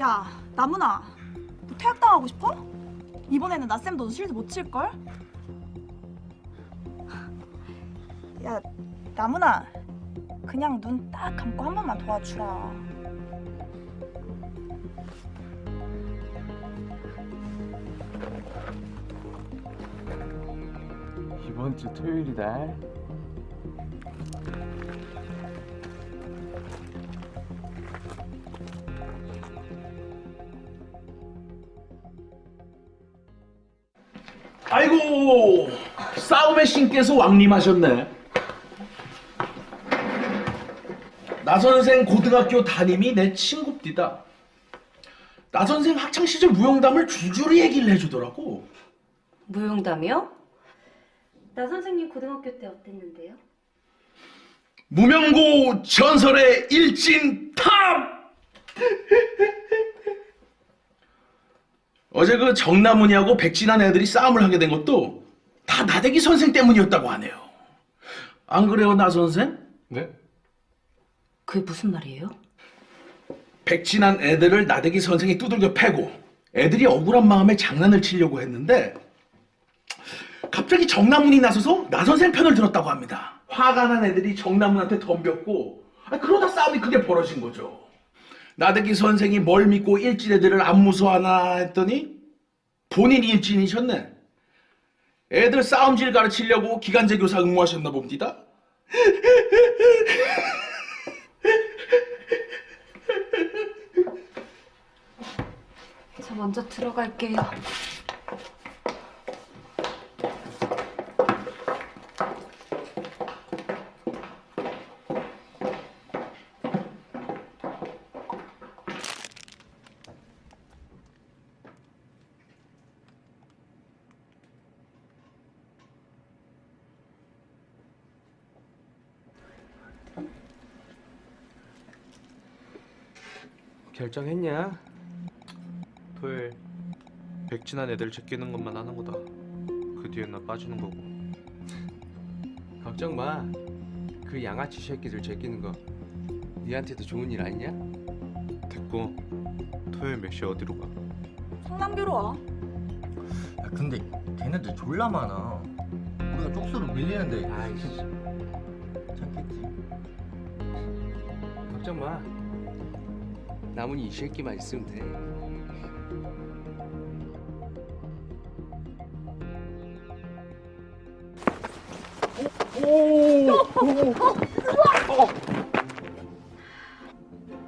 야, 나문아. 너 퇴학당하고 싶어? 이번에는 나쌤 너도 실드 못 칠걸? 야, 나문아. 그냥 눈 딱 감고 한 번만 도와주라. 이번 주 토요일이다. 아이고 싸움의 신께서 왕림하셨네. 나 선생 고등학교 담임이 내 친구입니다. 나 선생 학창 시절 무용담을 줄줄이 얘기를 해주더라고. 무용담이요? 나 선생님 고등학교 때 어땠는데요? 무명고 전설의 일진 top! *laughs* 어제 그 정나문이하고 백진한 애들이 싸움을 하게 된 것도 다 나대기 선생 때문이었다고 하네요. 안 그래요, 나 선생? 네? 그게 무슨 말이에요? 백진한 애들을 나대기 선생이 두들겨 패고 애들이 억울한 마음에 장난을 치려고 했는데 갑자기 정나문이 나서서 나 선생 편을 들었다고 합니다. 화가 난 애들이 정나문한테 덤볐고 아, 그러다 싸움이 크게 벌어진 거죠. 나대기 선생이 뭘 믿고 일진 애들을 안 무서워하나 했더니 본인이 일진이셨네. 애들 싸움질 가르치려고 기간제 교사 응모하셨나 봅니다. 저 먼저 들어갈게요. 결정했냐? 토요일 백진한 애들 제끼는 것만 하는 거다. 그 뒤엔 나 빠지는 거고. *laughs* 걱정 마. 그 양아치 새끼들 제끼는 거 니한테도 좋은 일 아니냐? 됐고 토요일 몇 시 어디로 가? 성남교로 와. 야, 근데 걔네들 졸라 많아. 우리가 쪽수로 밀리는데. 아이씨. *laughs* 괜찮겠지. 걱정 마. 남은 이 새끼만 있으면 돼.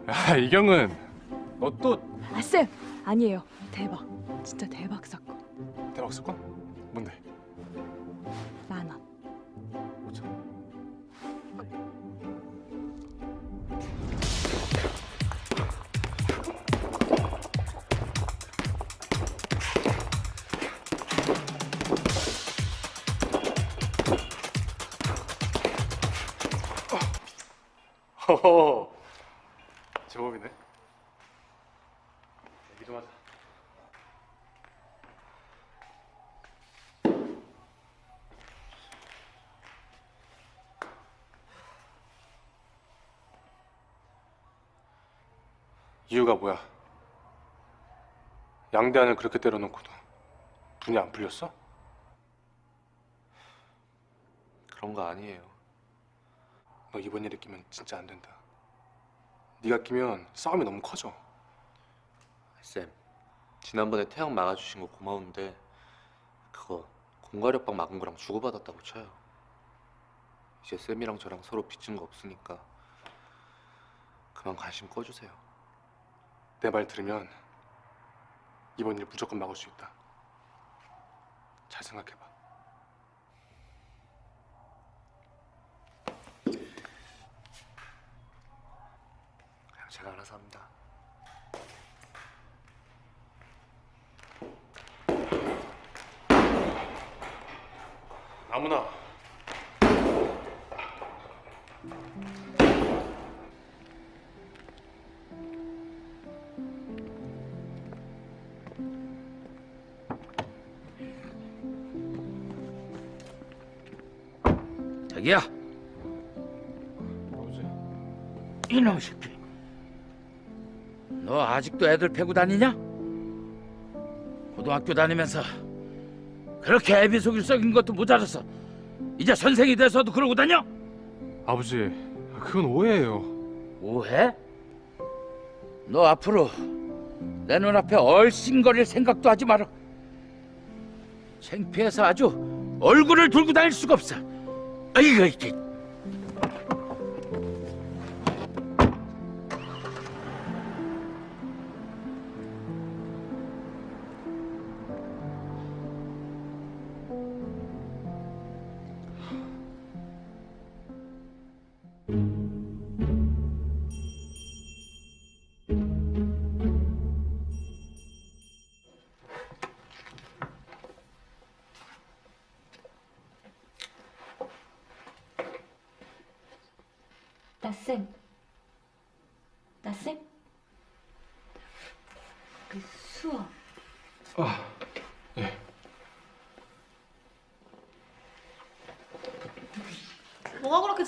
야 이경은 너 또 아, 쌤! 아니에요. 대박. 진짜 대박 사건. 대박 사건? 허허 *laughs* 제법이네. 얘기 좀 하자. 이유가 뭐야? 양대한을 그렇게 때려놓고도 분이 안 풀렸어? 그런 거 아니에요. 너 이번 일에 끼면 진짜 안 된다. 네가 끼면 싸움이 너무 커져. 쌤, 지난번에 태양 막아주신 거 고마운데 그거 공가력방 막은 거랑 주고받았다고 쳐요. 이제 쌤이랑 저랑 서로 빚진 거 없으니까 그만 관심 꺼주세요. 내 말 들으면 이번 일 무조건 막을 수 있다. 잘 생각해봐. 제가 알아서 합니다. 아무나 자기야. 아버지. 이놈 새끼. 너 아직도 애들 패고 다니냐? 고등학교 다니면서 그렇게 애비 속일 썩인 것도 모자라서 이제 선생이 돼서도 그러고 다녀? 아버지, 그건 오해예요. 오해? 너 앞으로 내 눈앞에 얼씬거릴 생각도 하지 마라. 창피해서 아주 얼굴을 들고 다닐 수가 없어. 아이고 이게.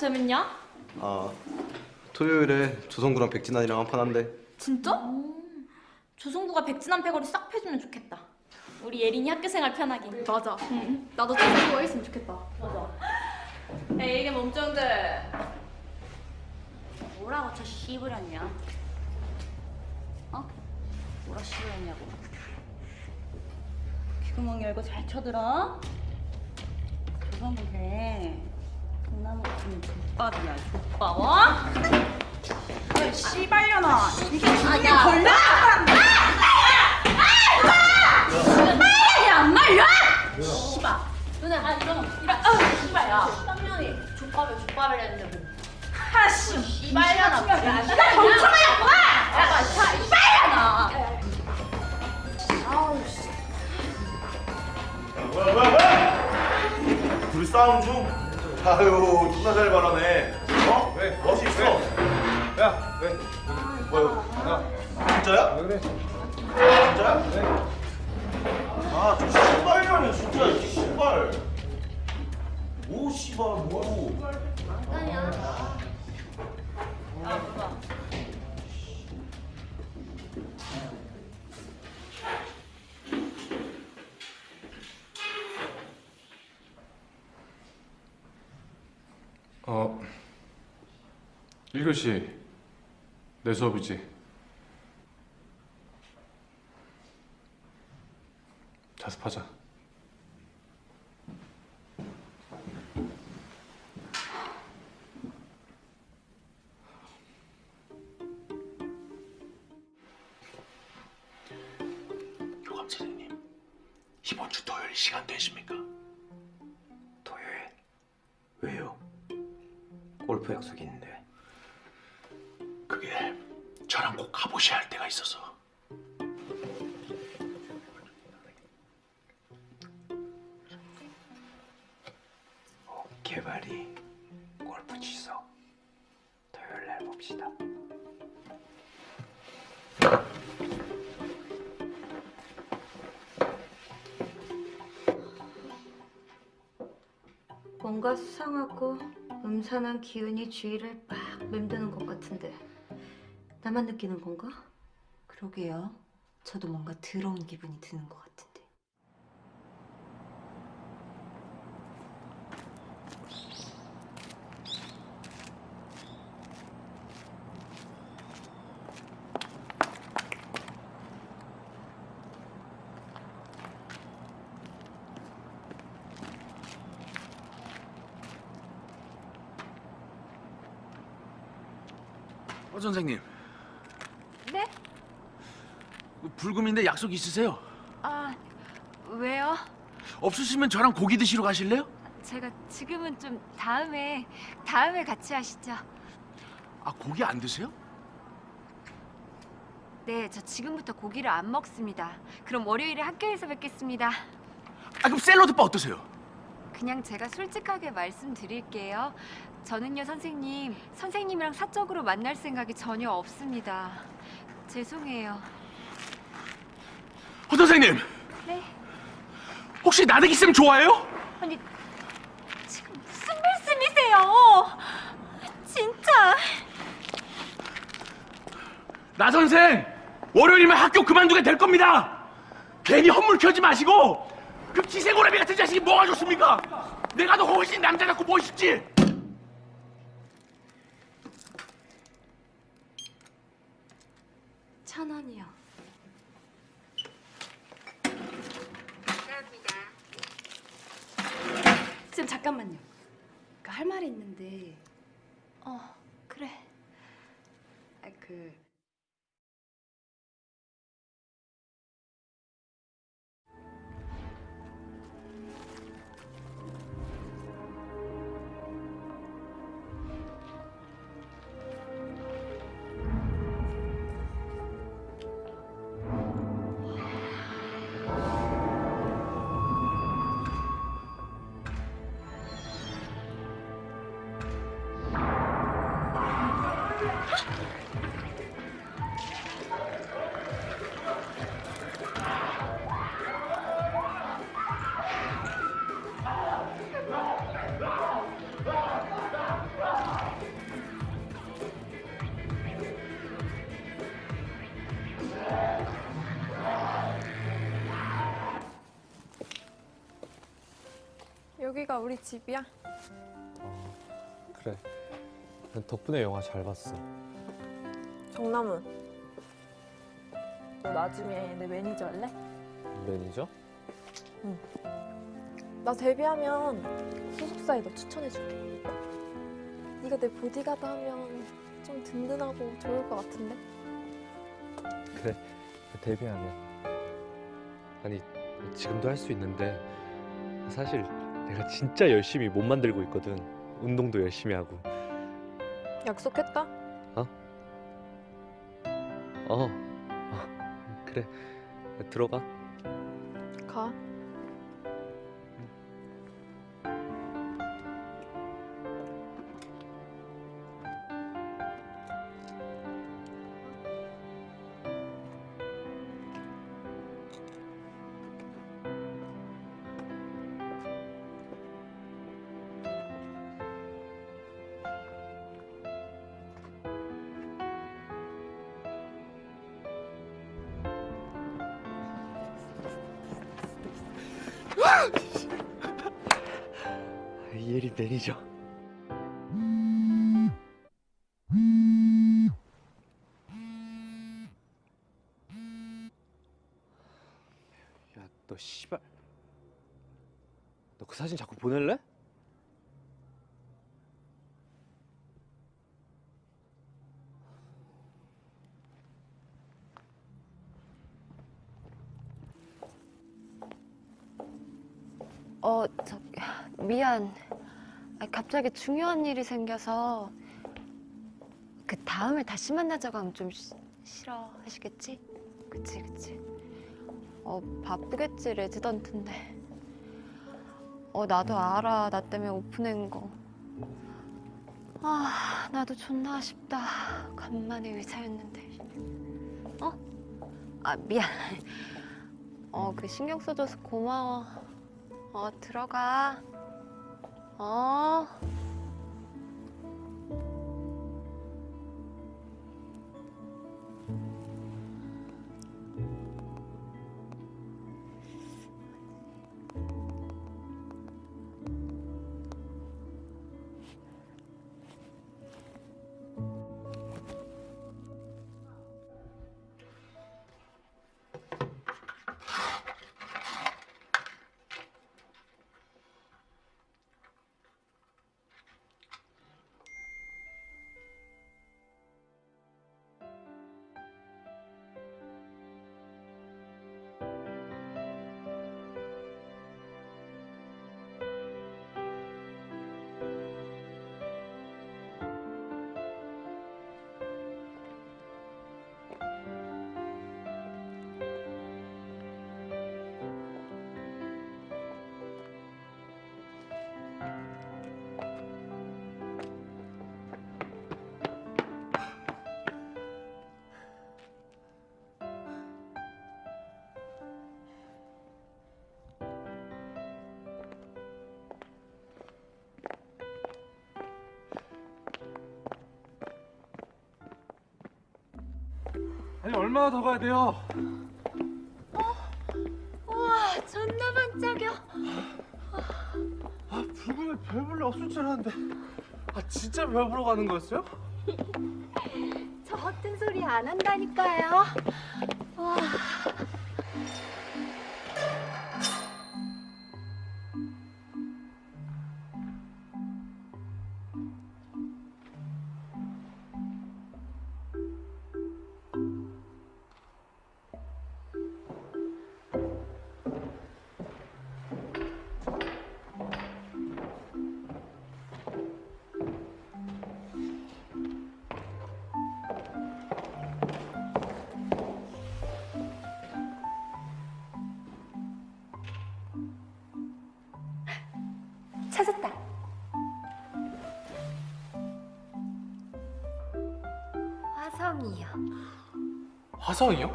재밌냐? 아 토요일에 조성구랑 백진환이랑 한판 한대 진짜? 조성구가 백진한 패거리 싹 패주면 좋겠다. 우리 예린이 학교 생활 편하게. 맞아. 나도 조성구가 있으면 좋겠다. 맞아. *laughs* 에이 이게 몸종들. 뭐라고 저 씨부렸냐? 어? 뭐라 씨부렸냐고? 귀구멍 열고 잘 쳐들어. 조성구 걔 동나무 같은 족밥이야 족밥 어? 야, 씨발년아. 이게 아, 이게 야. 걸려? 씨발 누나 아 이런 이런 아 씨발야 쌍년이 족밥을 족밥을 했는데 뭐 하씨 씨발년아 니가 경청하였구나 야 씨발년아 아우 씨 뭐야 뭐야 뭐야 둘이 싸움 중? 아유 존나 잘 말하네 어? 왜? 멋이 있어 야 왜? 뭐야 야 진짜야? 왜 그래? 진짜야? 왜? 아저 신발이라니 진짜 이 신발 오 씨발 뭐 어, 1교시 내 수업이지. 자습하자. 교감 선생님 이번 주 토요일 시간 되십니까? 토요일 왜요? 골프 약속이 있는데 그게 저랑 꼭 가보셔야 할 때가 있어서. 개발이 골프 취소 토요일 날 봅시다. 뭔가 수상하고 음산한 기운이 주위를 막 맴드는 것 같은데 나만 느끼는 건가? 그러게요. 저도 뭔가 더러운 기분이 드는 것 같은데. 어 선생님 네? 불금인데 약속 있으세요? 아 왜요? 없으시면 저랑 고기 드시러 가실래요? 제가 지금은 좀 다음에 다음에 같이 하시죠. 아 고기 안 드세요? 네, 저 지금부터 고기를 안 먹습니다. 그럼 월요일에 학교에서 뵙겠습니다. 아 그럼 샐러드바 어떠세요? 그냥 제가 솔직하게 말씀드릴게요. 저는요, 선생님, 선생님이랑 사적으로 만날 생각이 전혀 없습니다. 죄송해요. 어 선생님 네? 혹시 나대기 쌤 좋아해요? 아니, 지금 무슨 말씀이세요? 진짜. 나 선생 월요일이면 학교 그만두게 될 겁니다. 괜히 헛물 켜지 마시고 그 기생오라비 같은 자식이 뭐가 좋습니까? 내가 더 훨씬 남자 같고 멋있지. 천 원이요. 쌤 잠깐만요. 그할 말이 있는데. 어, 그래. 아, 그 여기가 우리 집이야? 그래. 덕분에 영화 잘 봤어. 정남은. 너 나중에 내 매니저 할래? 매니저? 응. 나 데뷔하면 소속사에 너 추천해줄게. 네가 내 보디가드 하면 좀 든든하고 좋을 것 같은데? 그래. 데뷔하면. 아니 지금도 할 수 있는데 사실 내가 진짜 열심히 몸 만들고 있거든. 운동도 열심히 하고. 약속했다? 어? 어. 어. 그래. 들어가. 가. 미안. 아, 갑자기 중요한 일이 생겨서 그 다음에 다시 만나자고 하면 좀 시- 싫어 하시겠지? 그치, 그치. 어, 바쁘겠지, 레지던트인데. 어, 나도 알아. 나 때문에 오픈한 거. 아, 나도 존나 아쉽다. 간만에 의사였는데. 어? 아, 미안. 어, 그 신경 써줘서 고마워. 어, 들어가. 어. 아니 얼마나 더 가야 돼요? 우와 존나 반짝여. 아 붉은에 별 볼래 없을 줄 알았는데 아 진짜 별 보러 가는 거였어요? *laughs* 저 같은 소리 안 한다니까요. 와. 화성이요?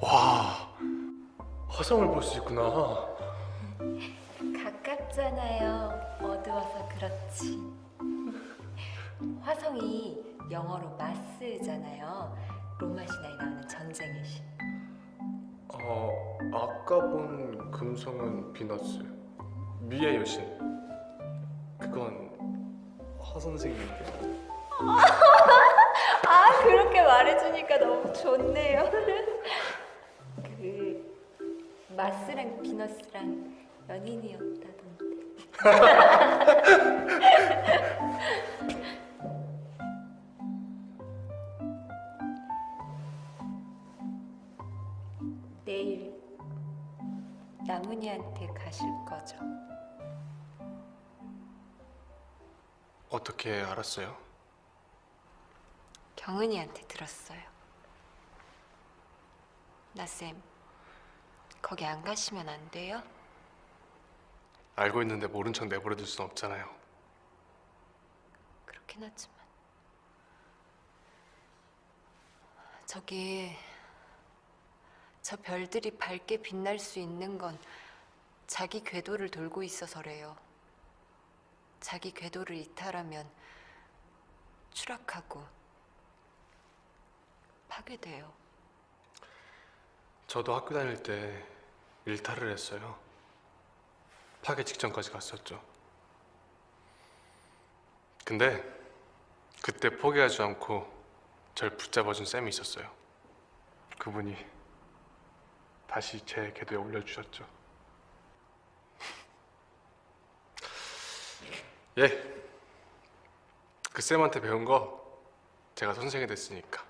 와, 화성을 볼 수 있구나. 가깝잖아요. 어두워서 그렇지. 화성이 영어로 마스잖아요. 로마 신화에 나오는 전쟁의 신. 어, 아까 본 금성은 비너스, 미의 여신. 그건 화 선생님인데. *laughs* 아 그렇게 말해주니까 너무 좋네요. *laughs* 그 마스랑 비너스랑 연인이었다던데. *laughs* 내일 나문이한테 가실 거죠? 어떻게 알았어요? 경은이한테 들었어요. 나쌤, 거기 안 가시면 안 돼요? 알고 있는데 모른 척 내버려둘 순 없잖아요. 그렇긴 하지만 저기 저 별들이 밝게 빛날 수 있는 건 자기 궤도를 돌고 있어서래요. 자기 궤도를 이탈하면 추락하고 파괴돼요. 저도 학교 다닐 때 일탈을 했어요. 파괴 직전까지 갔었죠. 근데 그때 포기하지 않고 절 붙잡아준 쌤이 있었어요. 그분이 다시 제 궤도에 올려주셨죠. *laughs* 예. 그 쌤한테 배운 거 제가 선생이 됐으니까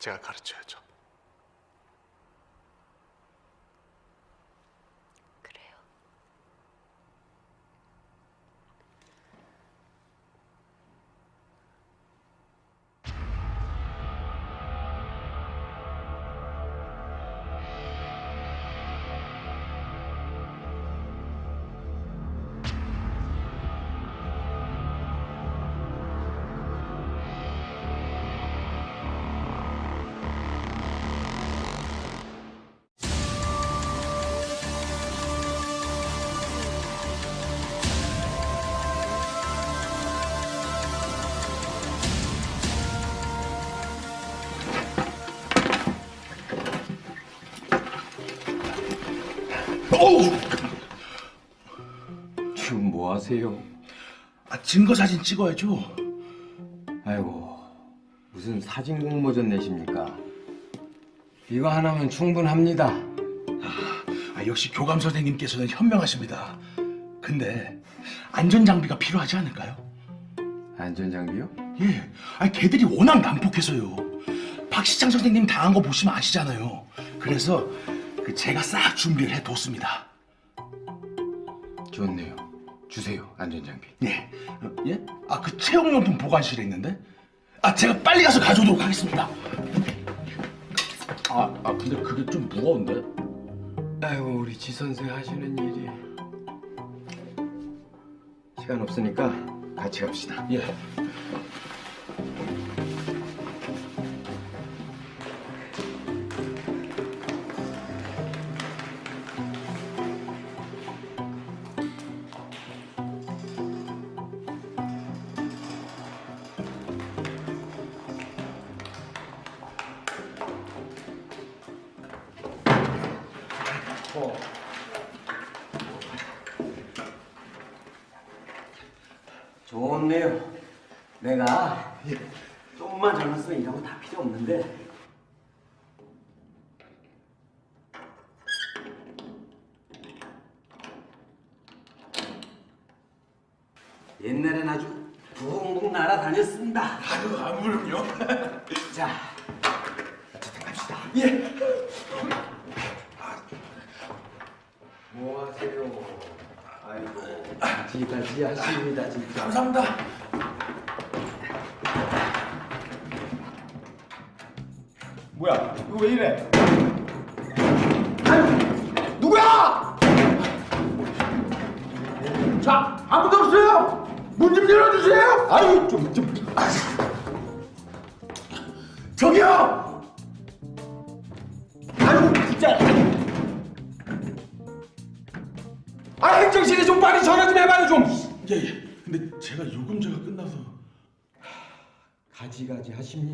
제가 가르쳐야죠. 하세요? 아, 증거 사진 찍어야죠. 아이고 무슨 사진 공모전 내십니까? 이거 하나면 충분합니다. 아, 역시 교감 선생님께서는 현명하십니다. 근데 안전 장비가 필요하지 않을까요? 안전 장비요? 예. 아, 걔들이 워낙 난폭해서요. 박시창 선생님 당한 거 보시면 아시잖아요. 그래서 그 제가 싹 준비를 해뒀습니다. 좋네요. 주세요 안전 장비. 예. 어, 예? 아, 그 체육용품 보관실에 있는데? 아, 제가 빨리 가서 가져오도록 하겠습니다. 아, 아 근데 그게 좀 무거운데? 아이고 우리 지 선생 하시는 일이 시간 없으니까 같이 갑시다. 예.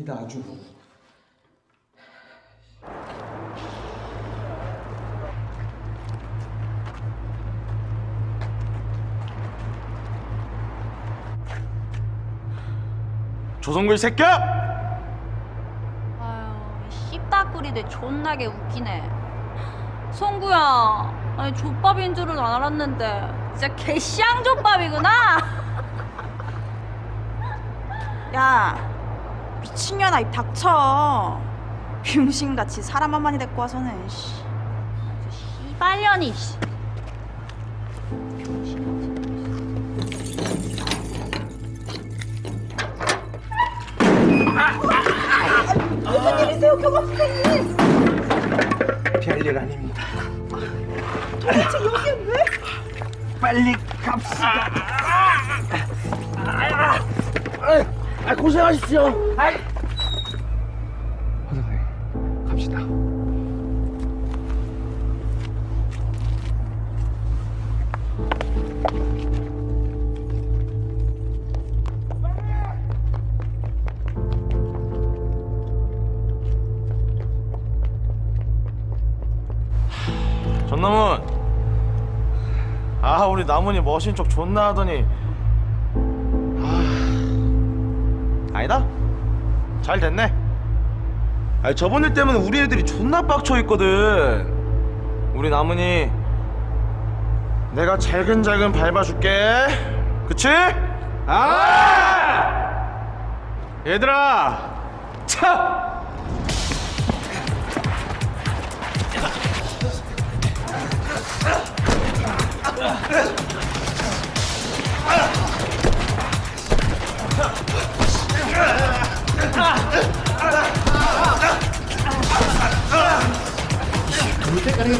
하십니다 아주 조성구 이 새끼야! 아유, 씹다꾸리대 존나게 웃기네. 송구야, 아니 족밥인 줄은 알았는데 진짜 개쌍 족밥이구나. *laughs* 야 미친년아 입 닥쳐 병신같이 사람 한 마리 데리고 와서는 씨. 이발년이. 씨. 무슨 일이세요 경험 선생님 별일 아닙니다 도대체 여기에 왜? 빨리 갑시다 아 고생하십시오. 아이. 선생님 갑시다. 전남은. 아 우리 나문이 머신 척 존나 하더니 잘 됐네. 아니 저번 일 때문에 우리 애들이 존나 빡쳐 있거든. 우리 나문이 내가 잘근잘근 밟아줄게. 그치? 아! 얘들아! 차 빨리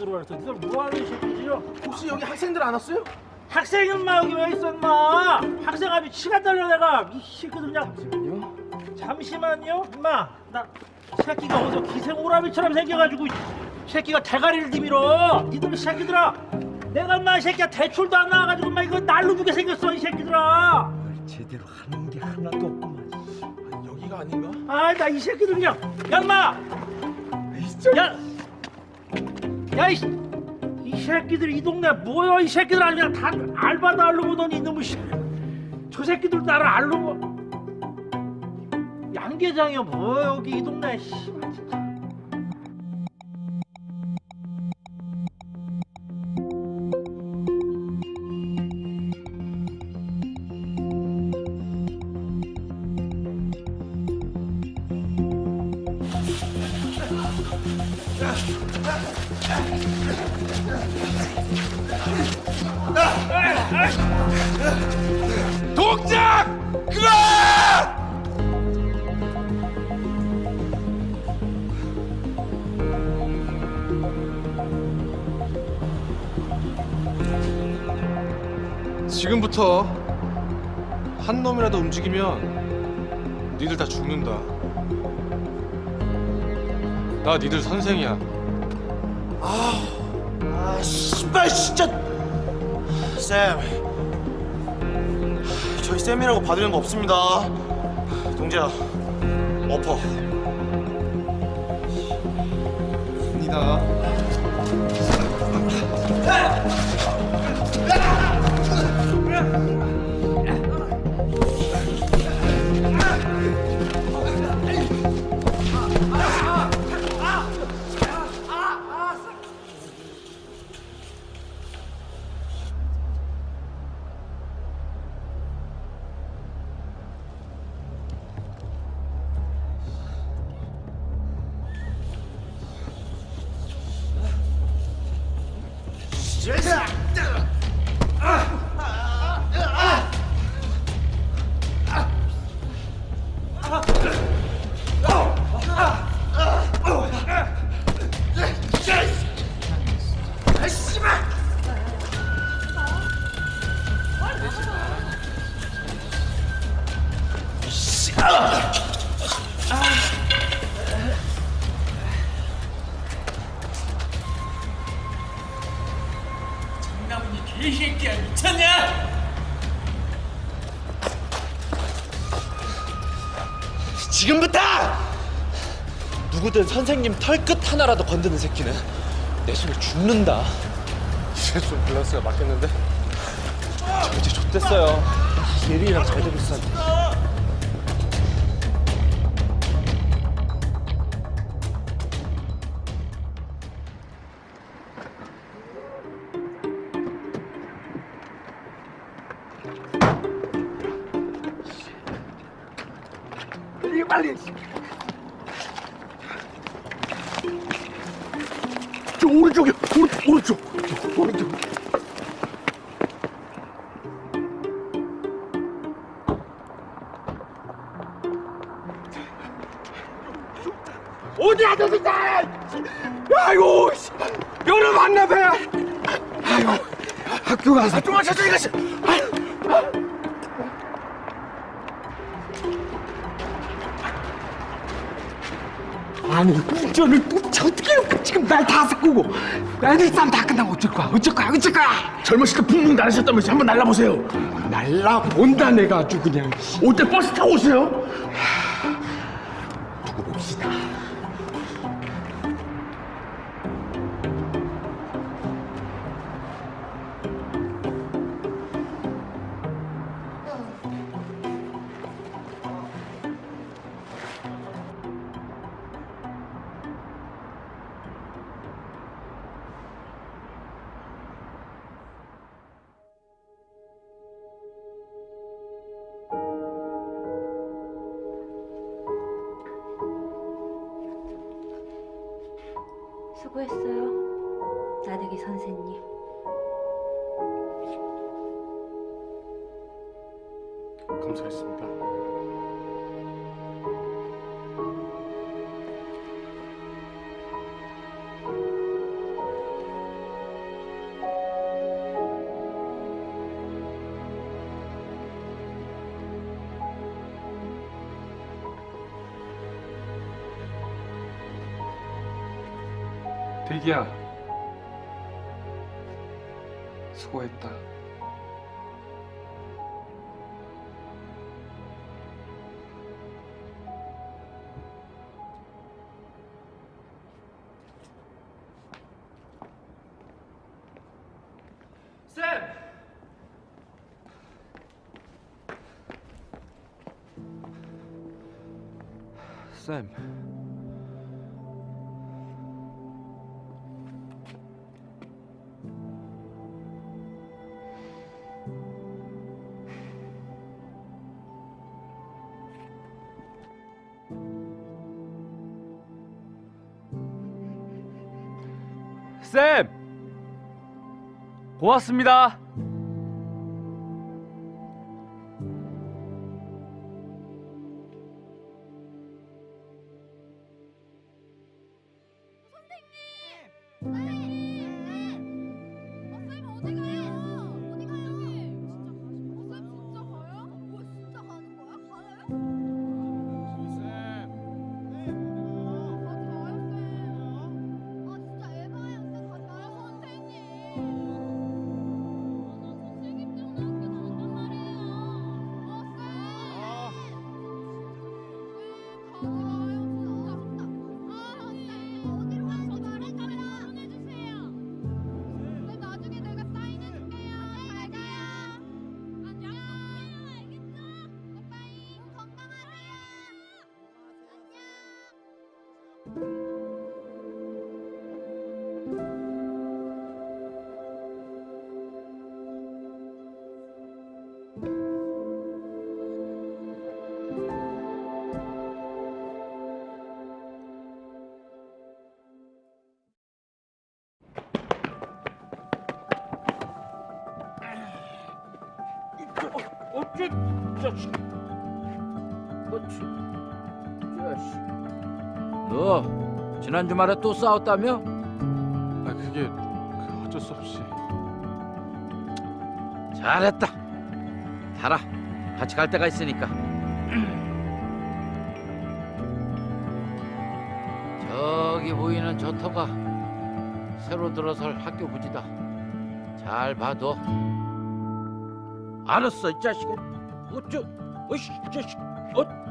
들어왔어? 니들 뭐 하는 새끼지요? 혹시 여기 학생들 안 왔어요? 학생이 마 여기 왜 있어 임마 학생 앞에 치가 달려 내가 이 새끼들 그냥 잠시만요 잠시만요 임마 나 새끼가 어디서 기생 오라비처럼 생겨가지고 이 새끼가 대가리를 디밀어 니들 이 새끼들아 내가 인마 이 새끼야 대출도 안 나와가지고 인마 이거 날로 주게 생겼어 이 새끼들아 제대로 하는 게 하나도 없구만 여기가 아닌가? 아나 이 새끼들 그냥 야 인마 야! 야, 이, 이 새끼들 이 동네 뭐야 이 새끼들 아주 그냥 다 알바도 알로 보더니 이놈의 씨. 저 새끼들 나를 알로 보 양계장이야 뭐야 여기 이 동네 씨. 움직이면 니들 다 죽는다. 나 니들 선생이야. 아 씨발 진짜 쌤 저희 쌤이라고 받으려는 거 없습니다 동생 경재야 엎어 입니다. 나무니 개새끼야 미쳤냐? 지금부터 누구든 선생님 털끝 하나라도 건드는 새끼는 내 손에 죽는다. 이제 좀 밸런스가 맞겠는데? 저 이제 좆됐어요. 예린이랑 잘 되고 있었는데. 젊었을 때 붕붕 날으셨다면서 한번 날라보세요. 날라본다 내가 아주 그냥 올 때 버스 타고 오세요. 대기야. 수고했다. 쌤. 쌤. 쌤! 고맙습니다. 지난 주말에 또 싸웠다며? 아 그게 그 어쩔 수 없이 잘했다. 달아. 같이 갈 데가 있으니까. *clears throat* 저기 보이는 저 터가 새로 들어설 학교 부지다. 잘 봐둬. 알았어, 이 자식아. 어쩌, 어이씨, 이 자식. 어,